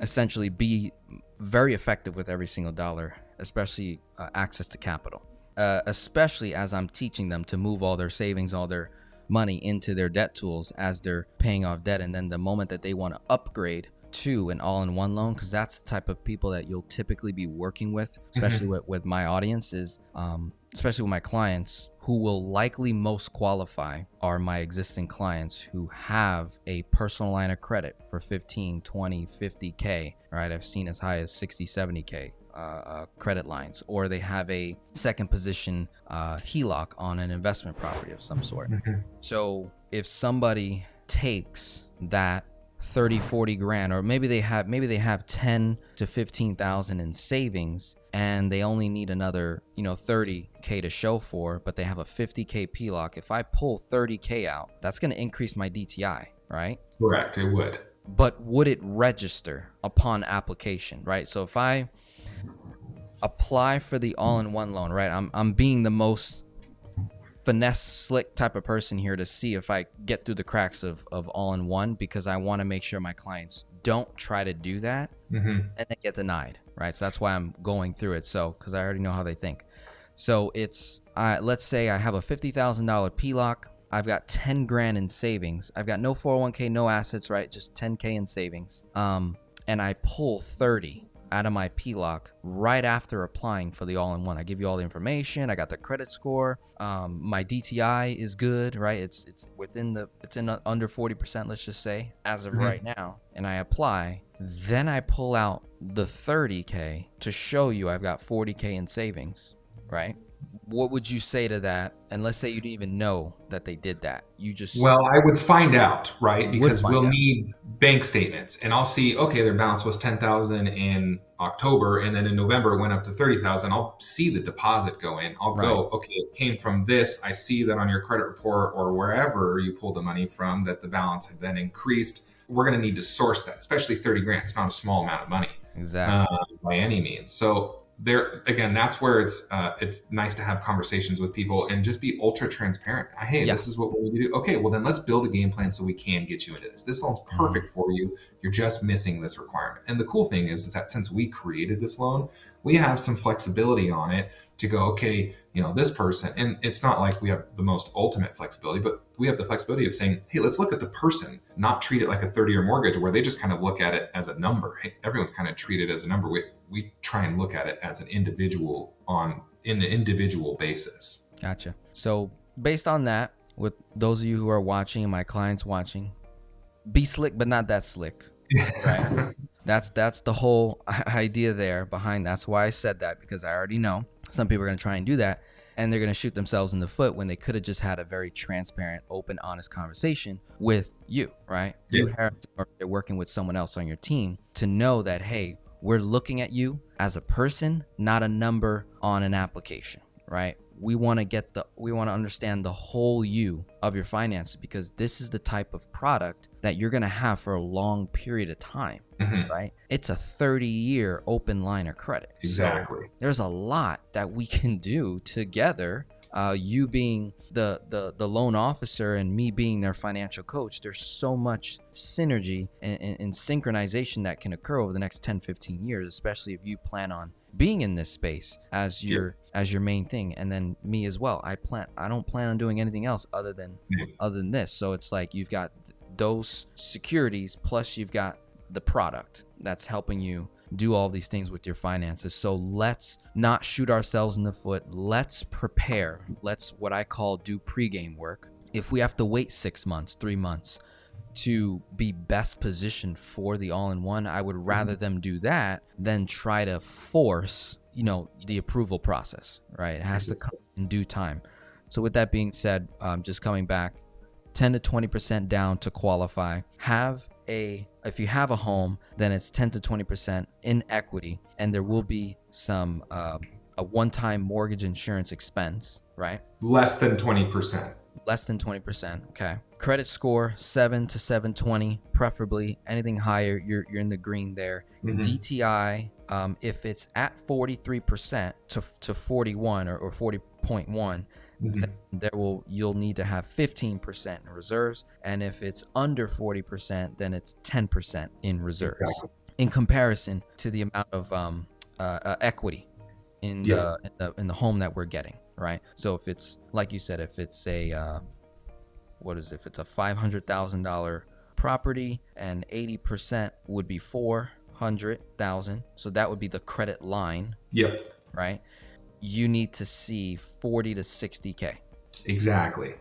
essentially be very effective with every single dollar, especially uh, access to capital. Uh, especially as I'm teaching them to move all their savings, all their money into their debt tools as they're paying off debt. And then the moment that they want to upgrade to an all in one loan, because that's the type of people that you'll typically be working with, especially with, with my audience, is um, especially with my clients who will likely most qualify are my existing clients who have a personal line of credit for 15 20 50k right i've seen as high as 60 70k uh, uh, credit lines or they have a second position uh, heloc on an investment property of some sort so if somebody takes that 30 40 grand or maybe they have maybe they have 10 to 15,000 in savings and they only need another, you know, 30k to show for, but they have a 50k PLOC. If I pull 30k out, that's going to increase my DTI, right? Correct, it would. But would it register upon application, right? So if I apply for the all-in-one loan, right? I'm I'm being the most finesse slick type of person here to see if I get through the cracks of, of all in one because I want to make sure my clients don't try to do that hmm and then get denied, right? So that's why I'm going through it. So, because I already know how they think. So it's uh, let's say I have a fifty thousand dollar PLOC. I've got ten grand in savings. I've got no 401k, no assets, right? Just 10k in savings. Um, and I pull 30 out of my PLOC right after applying for the all-in-one. I give you all the information. I got the credit score. Um, my DTI is good, right? It's it's within the it's in under 40%, let's just say, as of mm-hmm. right now. And I apply. Then I pull out the 30k to show you I've got 40k in savings, right? What would you say to that? And let's say you didn't even know that they did that. You just well, I would find out, right? Because we'll out. need bank statements, and I'll see. Okay, their balance was ten thousand in October, and then in November it went up to thirty thousand. I'll see the deposit go in. I'll right. go, okay, it came from this. I see that on your credit report or wherever you pulled the money from that the balance had then increased. We're going to need to source that, especially thirty grand. It's not a small amount of money, exactly, uh, by any means. So there again that's where it's uh, it's nice to have conversations with people and just be ultra transparent hey yeah. this is what we need to do okay well then let's build a game plan so we can get you into this this loan's mm-hmm. perfect mm-hmm. for you you're just missing this requirement and the cool thing is, is that since we created this loan we have some flexibility on it to go okay you know this person and it's not like we have the most ultimate flexibility but we have the flexibility of saying hey let's look at the person not treat it like a 30 year mortgage where they just kind of look at it as a number. Hey, everyone's kind of treated as a number. We, we try and look at it as an individual on in an individual basis. Gotcha. So based on that with those of you who are watching and my clients watching be slick but not that slick [LAUGHS] right? That's that's the whole idea there behind that's why i said that because i already know some people are going to try and do that and they're going to shoot themselves in the foot when they could have just had a very transparent, open, honest conversation with you, right? Yeah. You have to, working with someone else on your team to know that, hey, we're looking at you as a person, not a number on an application, right? We want to get the we want to understand the whole you of your finances because this is the type of product that you're going to have for a long period of time mm-hmm. right? It's a 30 year open line of credit. Exactly. so there's a lot that we can do together uh, you being the, the the loan officer and me being their financial coach there's so much synergy and, and, and synchronization that can occur over the next 10 15 years especially if you plan on being in this space as your as your main thing. And then me as well. I plan i don't plan on doing anything else other than other than this. So it's like you've got those securities plus you've got the product that's helping you do all these things with your finances. So let's not shoot ourselves in the foot. Let's prepare. Let's what i call do pregame work. If we have to wait six months three months to be best positioned for the all-in-one i would rather them do that than try to force you know the approval process right? It has to come in due time. So with that being said um, just coming back 10 to 20 percent down to qualify. Have a if you have a home then it's 10 to 20 percent in equity and there will be some uh, a one-time mortgage insurance expense right less than 20 percent less than 20%. Okay. Credit score 7 to 720, preferably. Anything higher, you're, you're in the green there. Mm-hmm. DTI, um, if it's at 43% to, to 41 or, or 40.1, mm-hmm. there will you'll need to have 15% in reserves. And if it's under 40%, then it's 10% in reserves. Exactly. In comparison to the amount of um, uh, uh, equity in, yeah. the, in the in the home that we're getting right? So if it's like you said, if it's a uh, what is it? If it's a five hundred thousand dollar property and eighty percent would be four hundred thousand, so that would be the credit line. Yep. Right. You need to see forty to sixty k. Exactly.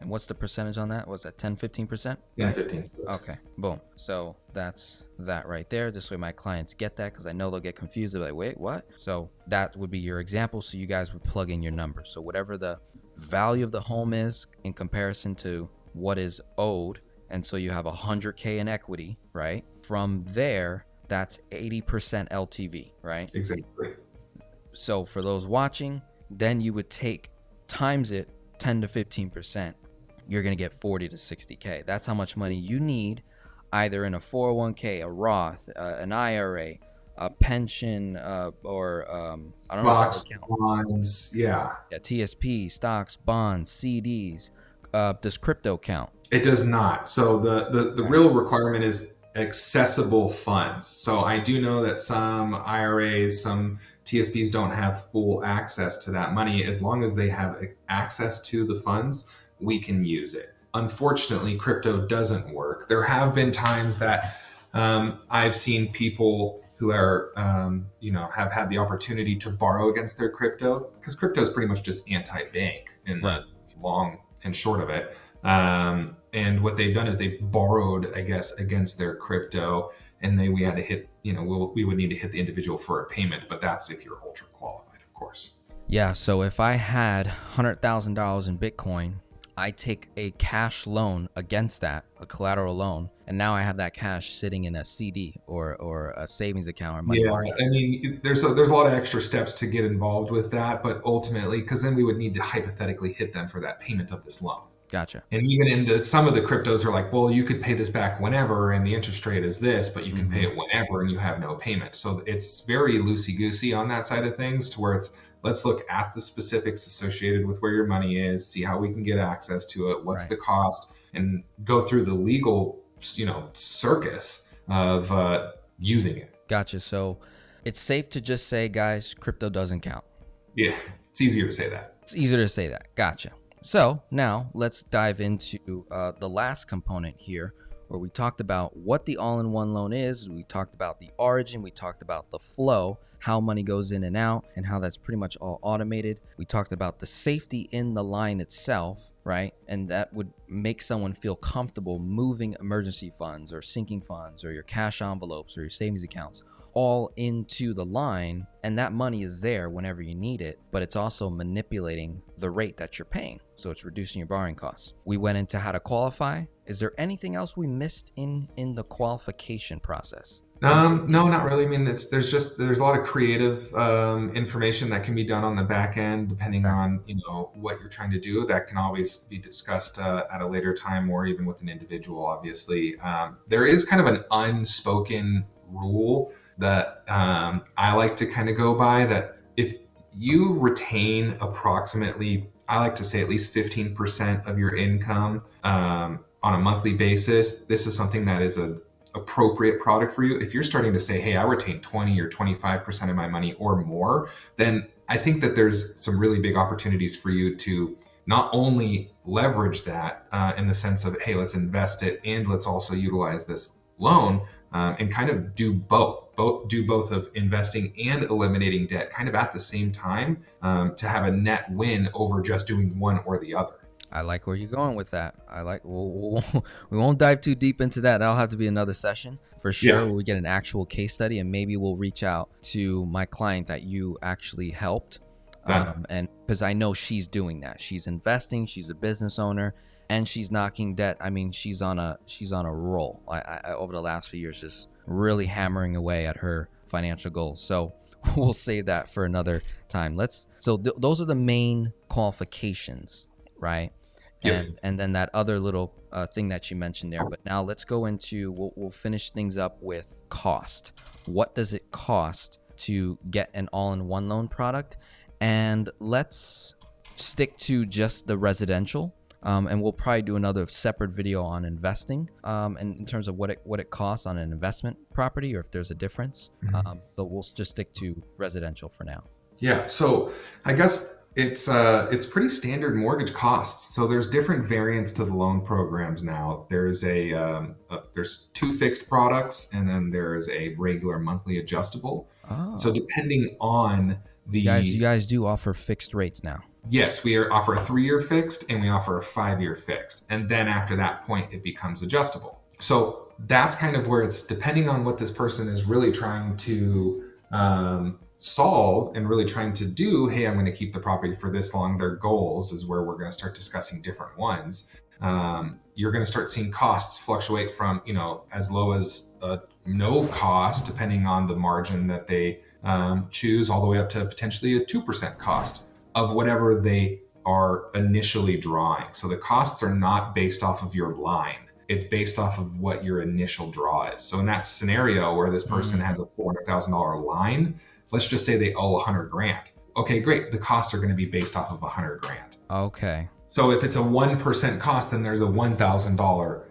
And what's the percentage on that? Was that 10, 15%? Yeah, 15. Okay, boom. So that's that right there. This way my clients get that because I know they'll get confused. They're like, wait, what? So that would be your example. So you guys would plug in your numbers. So whatever the value of the home is in comparison to what is owed. And so you have 100K in equity, right? From there, that's 80% LTV, right? Exactly. So for those watching, then you would take times it 10 to 15%. You're going to get 40 to 60K. That's how much money you need either in a 401k, a Roth, uh, an IRA, a pension, uh, or um, I don't Stocks, know. bonds, yeah. Yeah, TSP, stocks, bonds, CDs. Uh, does crypto count? It does not. So the the, the real requirement is accessible funds. So I do know that some IRAs, some TSPs don't have full access to that money. As long as they have access to the funds, we can use it. Unfortunately, crypto doesn't work. There have been times that um, I've seen people who are, um, you know, have had the opportunity to borrow against their crypto because crypto is pretty much just anti-bank in right. the long and short of it. Um, and what they've done is they've borrowed, I guess, against their crypto, and they we had to hit, you know, we'll, we would need to hit the individual for a payment, but that's if you're ultra qualified, of course. Yeah. So if I had hundred thousand dollars in Bitcoin, I take a cash loan against that, a collateral loan, and now I have that cash sitting in a CD or or a savings account or money yeah, market. I mean, there's a, there's a lot of extra steps to get involved with that, but ultimately, because then we would need to hypothetically hit them for that payment of this loan. Gotcha. And even into some of the cryptos are like, well, you could pay this back whenever, and the interest rate is this, but you can mm-hmm. pay it whenever, and you have no payment. So it's very loosey goosey on that side of things, to where it's let's look at the specifics associated with where your money is, see how we can get access to it, what's right. the cost, and go through the legal, you know, circus of uh, using it. Gotcha. So it's safe to just say, guys, crypto doesn't count. Yeah, it's easier to say that. It's easier to say that. Gotcha. So now let's dive into uh, the last component here, where we talked about what the all in one loan is. We talked about the origin, we talked about the flow, how money goes in and out, and how that's pretty much all automated. We talked about the safety in the line itself, right? And that would make someone feel comfortable moving emergency funds or sinking funds or your cash envelopes or your savings accounts all into the line and that money is there whenever you need it but it's also manipulating the rate that you're paying so it's reducing your borrowing costs we went into how to qualify is there anything else we missed in in the qualification process um, no, not really. I mean, it's there's just there's a lot of creative um, information that can be done on the back end, depending on you know what you're trying to do. That can always be discussed uh, at a later time, or even with an individual. Obviously, um, there is kind of an unspoken rule that um, I like to kind of go by that if you retain approximately, I like to say at least 15% of your income um, on a monthly basis, this is something that is a appropriate product for you. If you're starting to say, hey, I retain 20 or 25% of my money or more, then I think that there's some really big opportunities for you to not only leverage that uh, in the sense of, hey, let's invest it and let's also utilize this loan, um, and kind of do both, both do both of investing and eliminating debt kind of at the same time um, to have a net win over just doing one or the other. I like where you're going with that. I like. We'll, we'll, [LAUGHS] we won't dive too deep into that. That'll have to be another session for sure. Yeah. We get an actual case study, and maybe we'll reach out to my client that you actually helped, um, and because I know she's doing that. She's investing. She's a business owner, and she's knocking debt. I mean, she's on a she's on a roll. I, I over the last few years, just really hammering away at her financial goals. So [LAUGHS] we'll save that for another time. Let's. So th- those are the main qualifications, right? Yep. And and then that other little uh, thing that you mentioned there. But now let's go into. We'll, we'll finish things up with cost. What does it cost to get an all-in-one loan product? And let's stick to just the residential um, and we'll probably do another separate video on investing um, and in terms of what it what it costs on an investment property or if there's a difference. Mm-hmm. Um, but we'll just stick to residential for now. Yeah. So I guess it's uh, it's pretty standard mortgage costs. So there's different variants to the loan programs now. There's a, um, a there's two fixed products, and then there is a regular monthly adjustable. Oh. So depending on the you guys, you guys do offer fixed rates now yes, we offer a three year fixed and we offer a five year fixed. And then after that point, it becomes adjustable. So that's kind of where it's depending on what this person is really trying to um, solve and really trying to do. Hey, I'm going to keep the property for this long. Their goals is where we're going to start discussing different ones. Um, you're going to start seeing costs fluctuate from you know as low as uh, no cost, depending on the margin that they um, choose, all the way up to potentially a two percent cost of whatever they are initially drawing. So the costs are not based off of your line. It's based off of what your initial draw is. So in that scenario where this person mm-hmm. has a $400,000 line, let's just say they owe 100 grand. Okay, great. The costs are going to be based off of 100 grand. Okay. So if it's a 1% cost, then there's a $1,000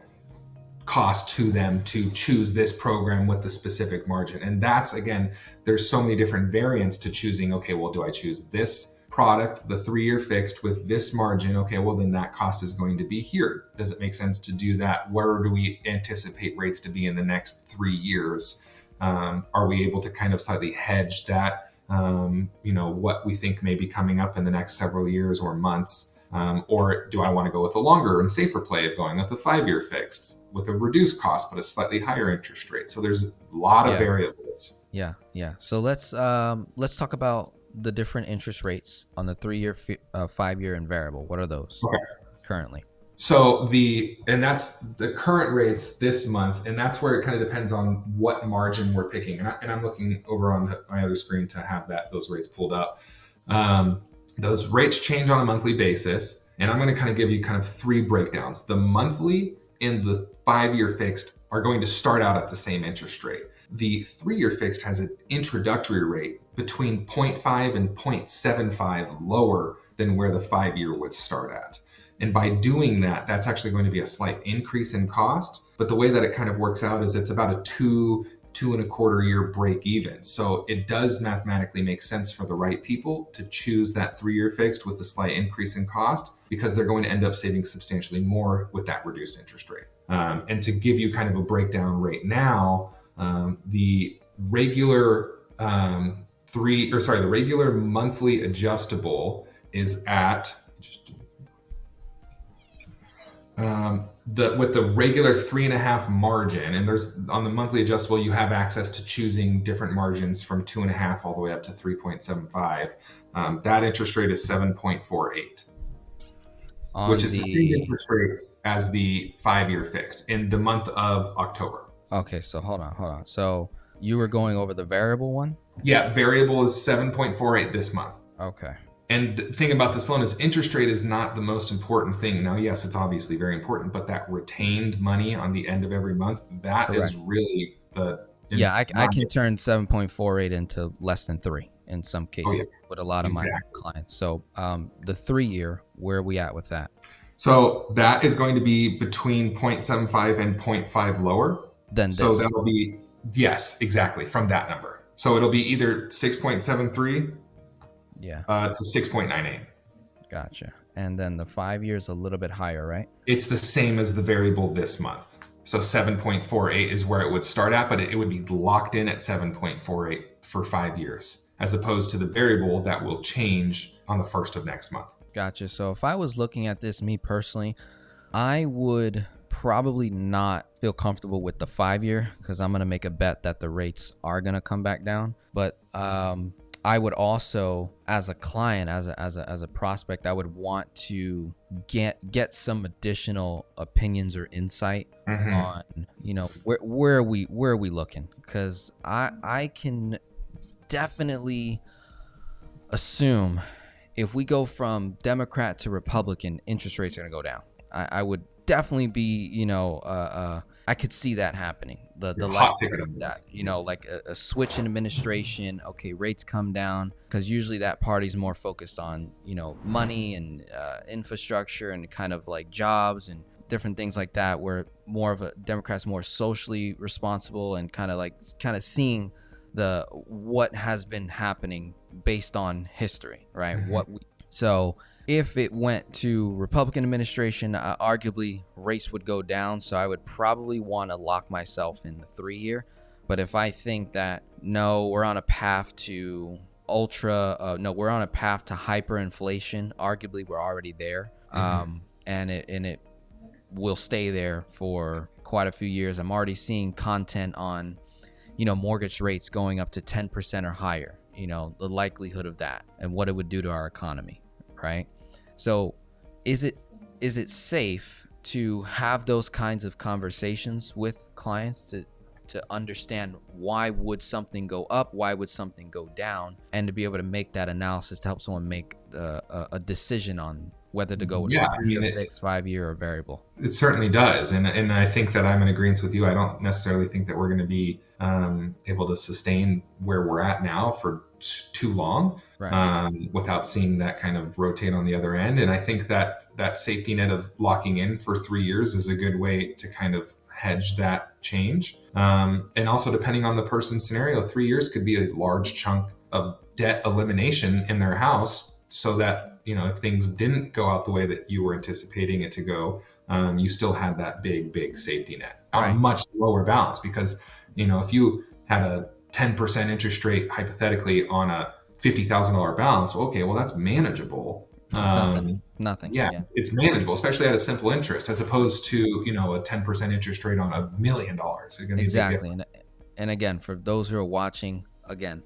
cost to them to choose this program with the specific margin. And that's again, there's so many different variants to choosing. Okay, well, do I choose this product, the three year fixed with this margin? Okay, well, then that cost is going to be here. Does it make sense to do that? Where do we anticipate rates to be in the next three years? Um, are we able to kind of slightly hedge that? Um, you know, what we think may be coming up in the next several years or months um, or do I want to go with a longer and safer play of going with a five year fixed with a reduced cost but a slightly higher interest rate? So there's a lot of Yeah. variables. Yeah, yeah. So let's um let's talk about the different interest rates on the three year, uh, five year, and variable. What are those Okay. currently? So the and that's the current rates this month, and that's where it kind of depends on what margin we're picking. And, I, and I'm looking over on the, my other screen to have that those rates pulled up. Um, those rates change on a monthly basis, and I'm going to kind of give you kind of three breakdowns. The monthly and the five-year fixed are going to start out at the same interest rate. The three-year fixed has an introductory rate between 0.5 and 0.75 lower than where the five-year would start at. And by doing that, that's actually going to be a slight increase in cost. But the way that it kind of works out is it's about a two, two and a quarter year break even. So it does mathematically make sense for the right people to choose that three year fixed with a slight increase in cost because they're going to end up saving substantially more with that reduced interest rate. Um, and to give you kind of a breakdown right now, um, the regular um, three or sorry, the regular monthly adjustable is at just um, the with the regular three and a half margin, and there's on the monthly adjustable, you have access to choosing different margins from two and a half all the way up to three point seven five. Um, that interest rate is seven point four eight, which is the, same interest rate as the five year fixed in the month of October. Okay, so hold on, hold on. So you were going over the variable one. Yeah, variable is seven point four eight this month. Okay. And the thing about this loan is interest rate is not the most important thing. Now, yes, it's obviously very important, but that retained money on the end of every month, that is Correct. really the Yeah, I, I can turn 7.48 into less than three in some cases Oh, yeah. with a lot of my clients. So um, the three year, where are we at with that? So that is going to be between 0.75 and 0.5 lower. Then So that'll be yes, exactly from that number. So it'll be either 6.73 yeah, uh, to 6.98. gotcha. And then the five years a little bit higher, right? It's the same as the variable this month. So 7.48 is where it would start at, but it, it would be locked in at 7.48 for five years, as opposed to the variable that will change on the first of next month. Gotcha. So if I was looking at this, me personally, I would probably not feel comfortable with the five year because I'm gonna make a bet that the rates are gonna come back down. But um, I would also, as a client, as a as a as a prospect, I would want to get get some additional opinions or insight Mhm. on you know where where are we where are we looking because i i can definitely assume if we go from democrat to republican interest rates are going to go down I, I would definitely be you know uh, uh i could see that happening. The the hot ticket of that. you know like a, a switch in administration okay rates come down because usually that party's more focused on you know money and uh, infrastructure and kind of like jobs and different things like that where more of a democrats more socially responsible and kind of like kind of seeing the what has been happening based on history right? Mhm. what we so if it went to republican administration uh, arguably rates would go down so i would probably want to lock myself in the three year but if i think that no we're on a path to ultra uh, no we're on a path to hyperinflation arguably we're already there Mhm. um, and it and it will stay there for quite a few years. I'm already seeing content on you know mortgage rates going up to 10% or higher you know the likelihood of that and what it would do to our economy right so is it is it safe to have those kinds of conversations with clients to to understand why would something go up why would something go down and to be able to make that analysis to help someone make the, a, a decision on whether to go with Yeah, a I mean, it- fixed five year or variable It certainly does, and and I think that I'm in agreement with you. I don't necessarily think that we're going to be um, able to sustain where we're at now for too long right um, without seeing that kind of rotate on the other end. And I think that that safety net of locking in for three years is a good way to kind of hedge that change. Um, and also, depending on the person's scenario, three years could be a large chunk of debt elimination in their house so that, you know, if things didn't go out the way that you were anticipating it to go, um, you still had that big, big safety net on much lower balance. Because, you know, if you had a 10% interest rate hypothetically on a $50,000 balance, okay, well, that's manageable. Um, nothing. Nothing. Yeah, yeah, it's manageable, especially at a simple interest, as opposed to you know a ten percent interest rate on a million dollars. Exactly, and and again, for those who are watching, again,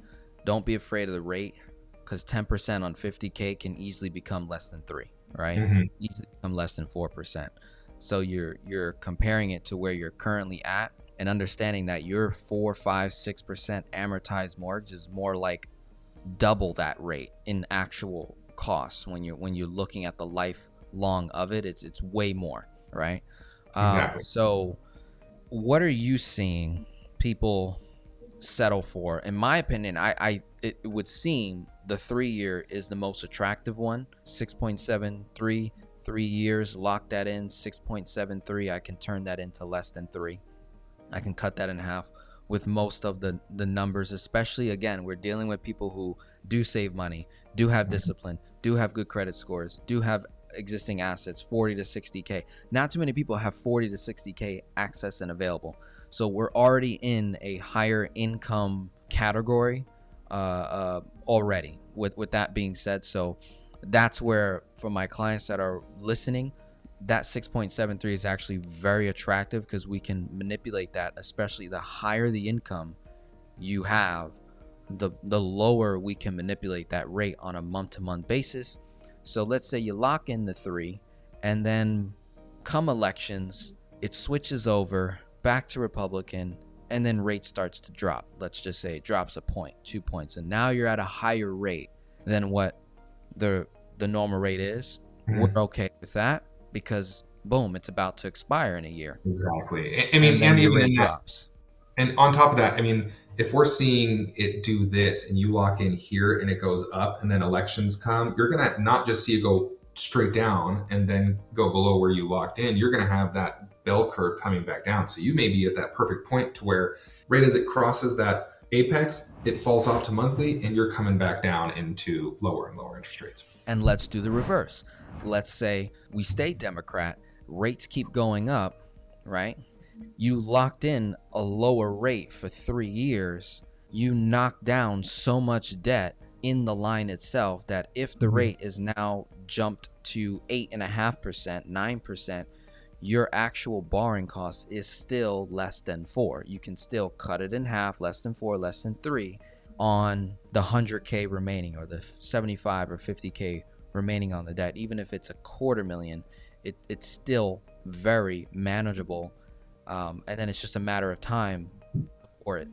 don't be afraid of the rate because ten percent on fifty k can easily become less than three, right? Mm-hmm. Easily become less than four percent. So you're you're comparing it to where you're currently at and understanding that your four, five, six percent amortized mortgage is more like double that rate in actual costs when you're when you're looking at the lifelong of it. It's it's way more, right? Um, exactly. so, what are you seeing people settle for? In my opinion, I, I it, it would seem the three year is the most attractive one. Six point seven three, three years. Lock that in. Six point seven three. I can turn that into less than three. I can cut that in half with most of the the numbers especially again we're dealing with people who do save money do have discipline do have good credit scores do have existing assets 40 to 60k not too many people have 40 to 60k access and available. So we're already in a higher income category uh, uh, already with with that being said. So that's where for my clients that are listening that 6.73 is actually very attractive because we can manipulate that especially the higher the income you have the the lower we can manipulate that rate on a month to month basis. So let's say you lock in the 3 and then come elections it switches over back to republican and then rate starts to drop. Let's just say it drops a point 2 points and now you're at a higher rate than what the the normal rate is. Mm-hmm. we're okay with that because boom, it's about to expire in a year. Exactly. I, I mean, and, and even drops. And on top of that, I mean, if we're seeing it do this and you lock in here and it goes up and then elections come, you're going to not just see it go straight down and then go below where you locked in. You're going to have that bell curve coming back down. So you may be at that perfect point to where right as it crosses that apex, it falls off to monthly and you're coming back down into lower and lower interest rates. And let's do the reverse let's say we stay Democrat, rates keep going up, right? You locked in a lower rate for three years, you knock down so much debt in the line itself that if the mm-hmm. rate is now jumped to 8.5%, 9%, your actual borrowing cost is still less than four. You can still cut it in half, less than four, less than three on the 100K remaining or the 75 or 50K remaining on the debt, even if it's a quarter million, it, it's still very manageable. Um, and then it's just a matter of time before it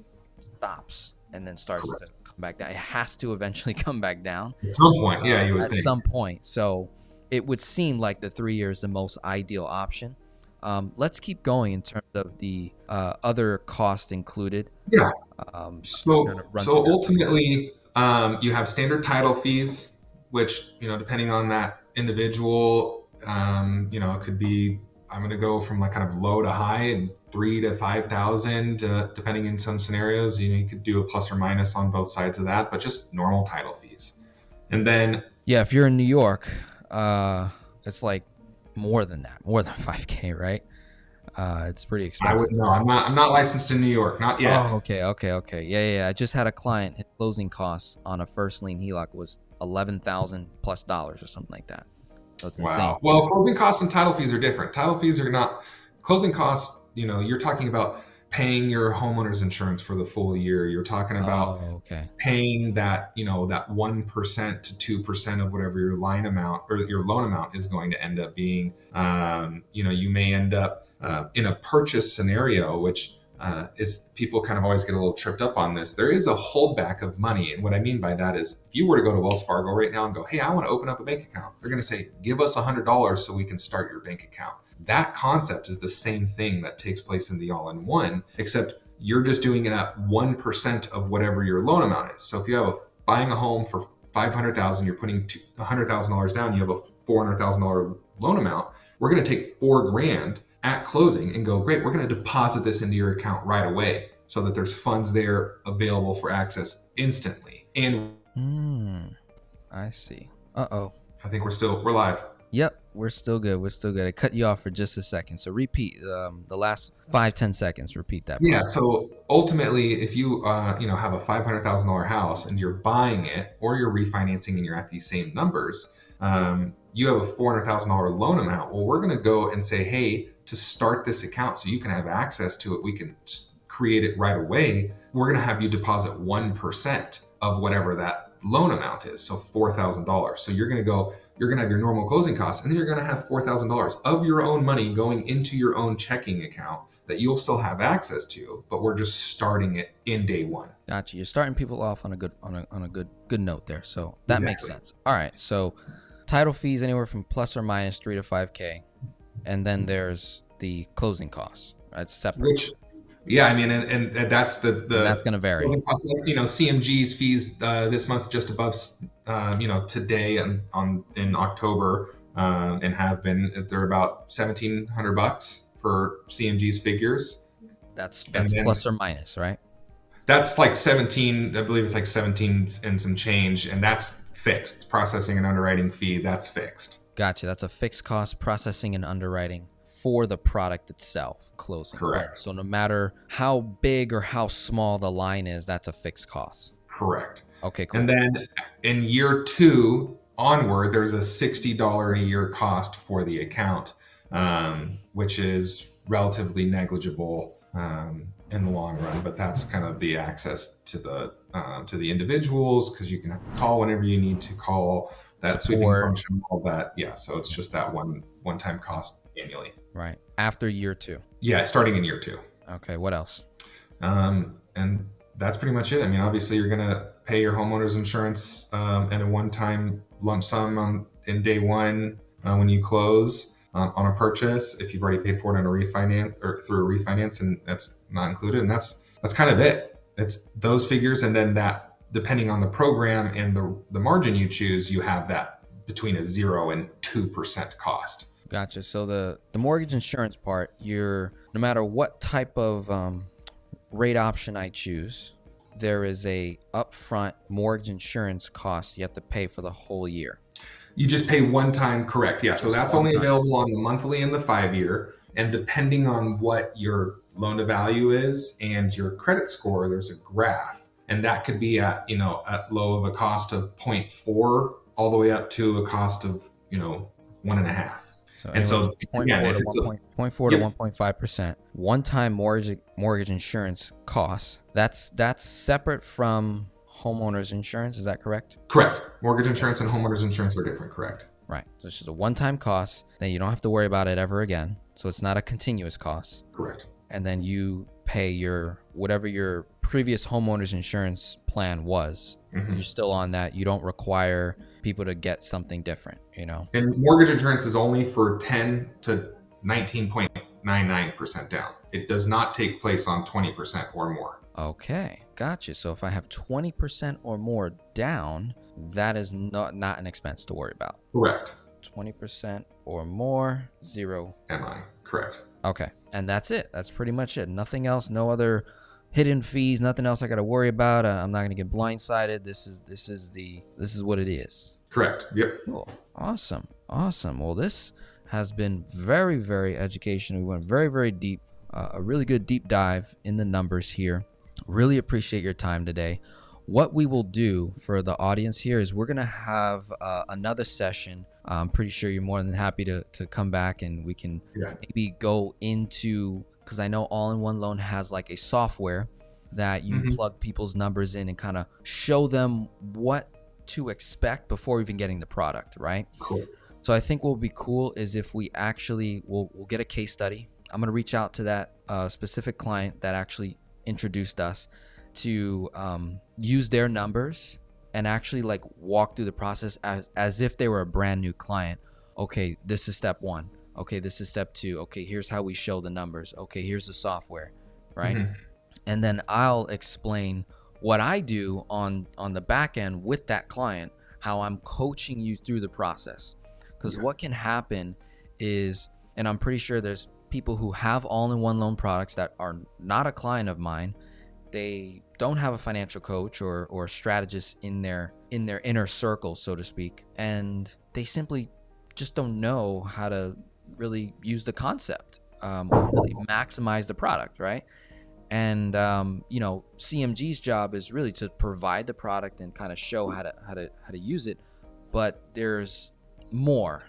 stops and then starts Correct. to come back down. It has to eventually [LAUGHS] come back down at some point. Yeah, you would at think. some point. So it would seem like the three years the most ideal option. Um, let's keep going in terms of the uh, other cost included. Yeah. Um, so so ultimately, um, you have standard title fees which you know depending on that individual um, you know it could be i'm going to go from like kind of low to high and three to five thousand uh, depending in some scenarios you, know, you could do a plus or minus on both sides of that but just normal title fees and then yeah if you're in new york uh, it's like more than that more than [LAUGHS] 5k right uh, it's pretty expensive. I would no. I'm not. I'm not licensed in New York. Not yet. Oh, okay, okay, okay. Yeah, yeah. yeah. I just had a client. His closing costs on a first lien HELOC was eleven thousand plus dollars or something like that. So it's wow. insane. Well, closing costs and title fees are different. Title fees are not closing costs. You know, you're talking about paying your homeowner's insurance for the full year. You're talking about oh, okay. paying that, you know, that 1% to 2% of whatever your line amount or your loan amount is going to end up being. Um, you know, you may end up uh, in a purchase scenario, which uh, is people kind of always get a little tripped up on this. There is a holdback of money. And what I mean by that is if you were to go to Wells Fargo right now and go, hey, I want to open up a bank account, they're going to say, give us $100 so we can start your bank account. That concept is the same thing that takes place in the all in one, except you're just doing it at 1% of whatever your loan amount is. So if you have a, buying a home for 500,000, you're putting $100,000 down, you have a $400,000 loan amount, we're going to take four grand at closing and go, great, we're going to deposit this into your account right away so that there's funds there available for access instantly. And Hmm. I see. Uh oh. I think we're still we're live. Yep, we're still good. We're still good. I cut you off for just a second. So repeat um, the last five, ten seconds. Repeat that. Yeah. So ultimately, if you uh, you know have a five hundred thousand dollar house and you're buying it or you're refinancing and you're at these same numbers, um, you have a four hundred thousand dollar loan amount. Well, we're going to go and say, hey, to start this account so you can have access to it, we can create it right away. We're going to have you deposit one percent of whatever that loan amount is. So four thousand dollars. So you're going to go you're going to have your normal closing costs and then you're going to have $4,000 of your own money going into your own checking account that you'll still have access to, but we're just starting it in day one. Gotcha. You're starting people off on a good on a, on a good good note there. So that Exactly. makes sense. All right. So title fees anywhere from plus or minus three to five k, and then there's the closing costs. Right? It's separate. Which, yeah, I mean, and, and, that's the, the and that's going to vary. costs. you know, CMG's fees uh, this month just above, um, you know, today and on in October um, and have been, they're about 1700 bucks for CMG's figures. That's that's then- plus or minus, right? That's like 17, I believe it's like 17 and some change, and that's fixed. Processing and underwriting fee, that's fixed. Gotcha. That's a fixed cost processing and underwriting for the product itself, closing. Correct. So no matter how big or how small the line is, that's a fixed cost. Correct. Okay, cool. And then in year two onward, there's a $60 a year cost for the account, um, which is relatively negligible um, in the long run. But that's kind of the access to the um, to the individuals because you can call whenever you need to call that sweeping Support. function, all that. Yeah, so it's just that one one time cost annually. right. After year two. Yeah, starting in year two. Okay, what else? Um, and that's pretty much it. I mean, obviously, you're going to pay your homeowner's insurance um, and a one-time lump sum on in day one uh, when you close uh, on a purchase. If you've already paid for it on a refinance or through a refinance, and that's not included, and that's that's kind of it. It's those figures, and then that depending on the program and the the margin you choose, you have that between a zero and two percent cost. Gotcha. So the the mortgage insurance part, you're no matter what type of um, rate option I choose, there is a upfront mortgage insurance cost you have to pay for the whole year. You just pay one time, correct? Yeah. So that's only available on the monthly and the five year. And depending on what your loan to value is and your credit score, there's a graph. And that could be at, you know, at low of a cost of 0.4 all the way up to a cost of, you know, one and a half. So And so, again, 0.4 if to it's a- 1. 0.4 to 1.5 percent one-time mortgage mortgage insurance costs. That's that's separate from homeowners insurance. Is that correct? Correct. Mortgage insurance and homeowners insurance are different, correct? Right. So it's just a one-time cost. Then you don't have to worry about it ever again. So it's not a continuous cost. Correct. and then you pay your whatever your previous homeowners insurance plan was. Mhm. You're still on that. You don't require people to get something different, you know. And mortgage insurance is only for 10 to 19.99% down. It does not take place on 20% or more. Okay, gotcha. So if I have 20% or more down, that is not not an expense to worry about. Correct. 20% or more, zero. Am I correct? Okay, and that's it. That's pretty much it. Nothing else. No other hidden fees. Nothing else I got to worry about. Uh, I'm not gonna get blindsided. This is this is the this is what it is. Correct. Yep. Cool. Awesome. Awesome. Well, this has been very, very educational. We went very, very deep. Uh, a really good deep dive in the numbers here. Really appreciate your time today. What we will do for the audience here is we're going to have uh, another session. I'm pretty sure you're more than happy to, to come back and we can Yeah. maybe go into, because I know All in One Loan has like a software that you Mhm. plug people's numbers in and kind of show them what to expect before even getting the product, right? Cool. So I think what would be cool is if we actually will we'll get a case study. I'm gonna reach out to that uh, specific client that actually introduced us to um, use their numbers and actually like walk through the process as as if they were a brand new client. Okay, this is step one. Okay, this is step two. Okay, here's how we show the numbers. Okay, here's the software, right? Mhm. and then I'll explain what I do on on the back end with that client, how I'm coaching you through the process. Because Yeah. what can happen is, and I'm pretty sure there's people who have all-in-one loan products that are not a client of mine. They don't have a financial coach or or strategist in their in their inner circle, so to speak, and they simply just don't know how to really use the concept um, or really maximize the product, right? And um, you know, CMG's job is really to provide the product and kind of show how to how to how to use it, but there's more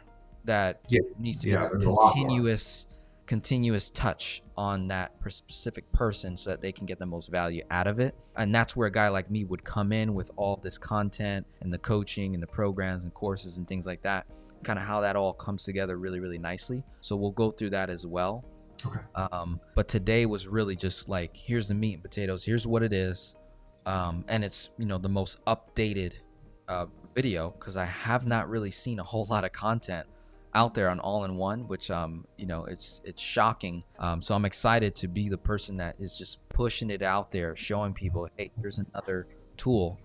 that yes. needs to yeah, be a continuous continuous touch on that specific person so that they can get the most value out of it. And that's where a guy like me would come in with all this content and the coaching and the programs and courses and things like that. Kind of how that all comes together really, really nicely. So we'll go through that as well. Okay. Um, but today was really just like, here's the meat and potatoes. Here's what it is. Um, and it's, you know, the most updated uh, video because I have not really seen a whole [LAUGHS] lot of content out there on all in one which um you know it's it's shocking um so i'm excited to be the person that is just pushing it out there showing people hey here's another tool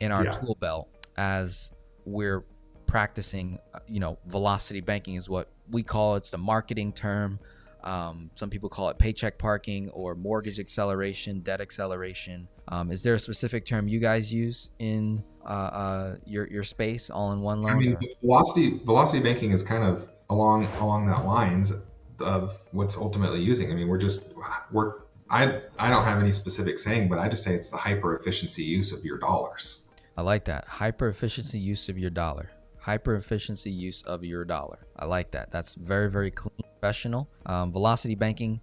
in our yeah. tool belt as we're practicing uh, you know velocity banking is what we call it. it's the marketing term um, some people call it paycheck parking or mortgage acceleration debt acceleration um, is there a specific term you guys use in uh, uh, your your space all in one loan? I mean, velocity velocity banking is kind of along along that lines of what's ultimately using. I mean, we're just we're I I don't have any specific saying, but I just say it's the hyper efficiency use of your dollars. I like that hyper efficiency use of your dollar. Hyper efficiency use of your dollar. I like that. That's very very clean, professional. Um, velocity banking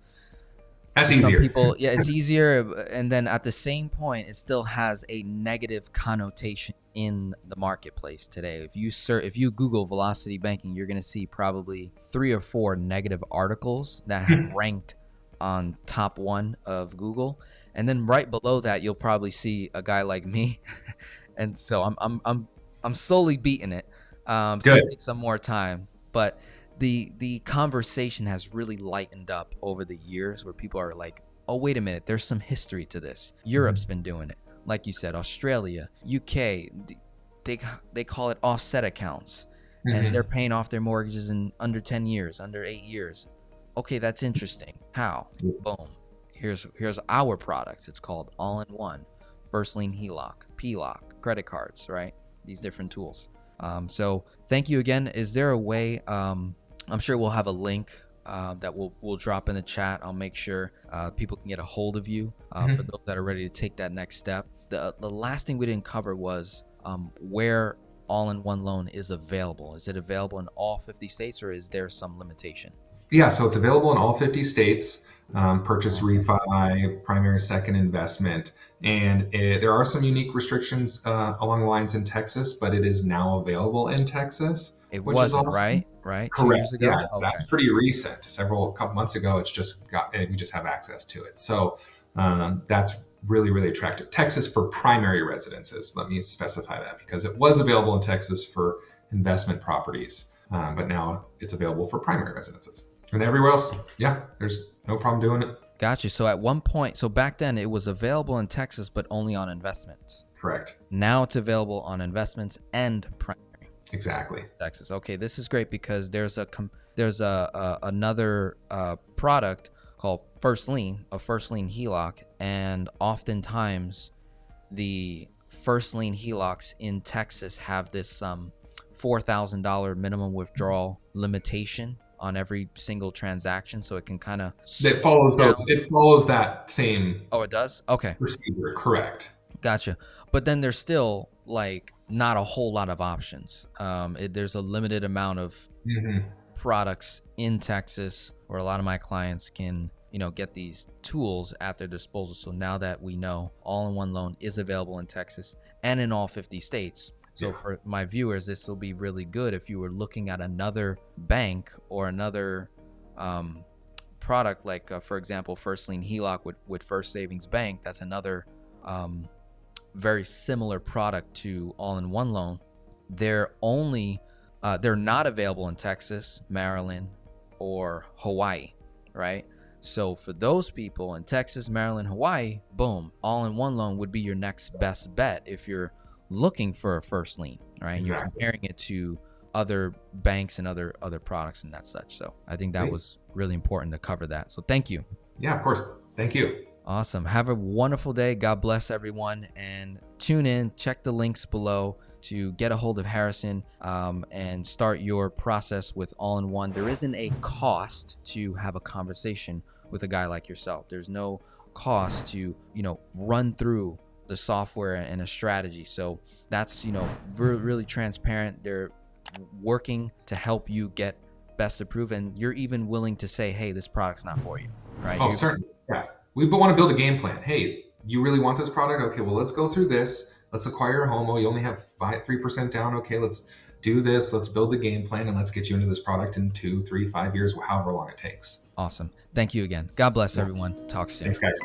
that's easier. people, [LAUGHS] yeah, it's easier, and then at the same point, it still has a negative connotation in the marketplace today. If you search, if you Google velocity banking, you're gonna see probably three or four negative articles that have hmm. ranked on top one of Google, and then right below that, you'll probably see a guy like me, [LAUGHS] and so I'm I'm I'm I'm slowly beating it. Um, so Good. it takes some more time, but the the conversation has really lightened up over the years where people are like oh wait a minute there's some history to this. Europe's mm-hmm. been doing it. Like you said australia uk they they call it offset accounts mm-hmm. and they're paying off their mortgages in under 10 years under 8 years. Okay that's interesting. How? Boom. Here's here's our product. it's called all in one first lien heloc ploc credit cards right? These different tools um, so thank you again is there a way um, I'm sure we'll have a link uh, that we'll we'll drop in the chat. I'll make sure uh, people can get a hold of you uh, mm-hmm. for those that are ready to take that next step. The the last thing we didn't cover was um, where all-in-one loan is available. Is it available in all 50 states, or is there some limitation? Yeah, so it's available in all 50 states. Um, purchase, refi, primary, second investment. And it, there are some unique restrictions uh, along the lines in Texas, but it is now available in Texas. It wasn't awesome. right, right? Correct. Yeah, okay. that's pretty recent. Several couple months ago, it's just got we just have access to it. So um, that's really really attractive. Texas for primary residences. Let me specify that because it was available in Texas for investment properties, um, but now it's available for primary residences. And everywhere else, yeah, there's no problem doing it. Gotcha. So at one point, so back then it was available in Texas, but only on investments. Correct. Now it's available on investments and primary. Exactly. Texas. Okay, this is great because there's a there's a, a another uh, product called First Lien, a First Lien HELOC, and oftentimes the First Lien HELOCs in Texas have this um four thousand dollar minimum withdrawal limitation on every single transaction, so it can kind of it follows those. It follows that same. Oh, it does. Okay. Procedure, correct. Gotcha. But then there's still like not a whole lot of options. Um, it, there's a limited amount of mm-hmm. products in Texas where a lot of my clients can you know get these tools at their disposal so now that we know all-in-one loan is available in texas and in all 50 states so yeah. for my viewers, this will be really good if you were looking at another bank or another um, product, like uh, for example, First Lien HELOC with, with First Savings Bank. That's another um, very similar product to all-in-one loan. They're only uh, they're not available in Texas, Maryland, or Hawaii, right? So for those people in Texas, Maryland, Hawaii, boom, all-in-one loan would be your next best bet if you're looking for a first lien, right? Exactly. You're comparing it to other banks and other other products and that such. So I think that Great. was really important to cover that. So thank you. Yeah, of course. Thank you. Awesome. Have a wonderful day. God bless everyone. And tune in, check the links below to get a hold of Harrison um, and start your process with All in One. There isn't a cost to have a conversation with a guy like yourself. There's no cost to, you know, run through the software and a strategy. So that's, you know, re- really transparent. They're working to help you get best approved. And you're even willing to say, hey, this product's not for you, right? Oh, You- certainly. Yeah. We want to build a game plan. Hey, you really want this product? Okay, well, let's go through this. Let's acquire a home. Oh, you only have five, 3% down. Okay, let's do this. Let's build the game plan and let's get you into this product in two, three, five years, however long it takes. Awesome. Thank you again. God bless everyone. Talk soon. Thanks, guys.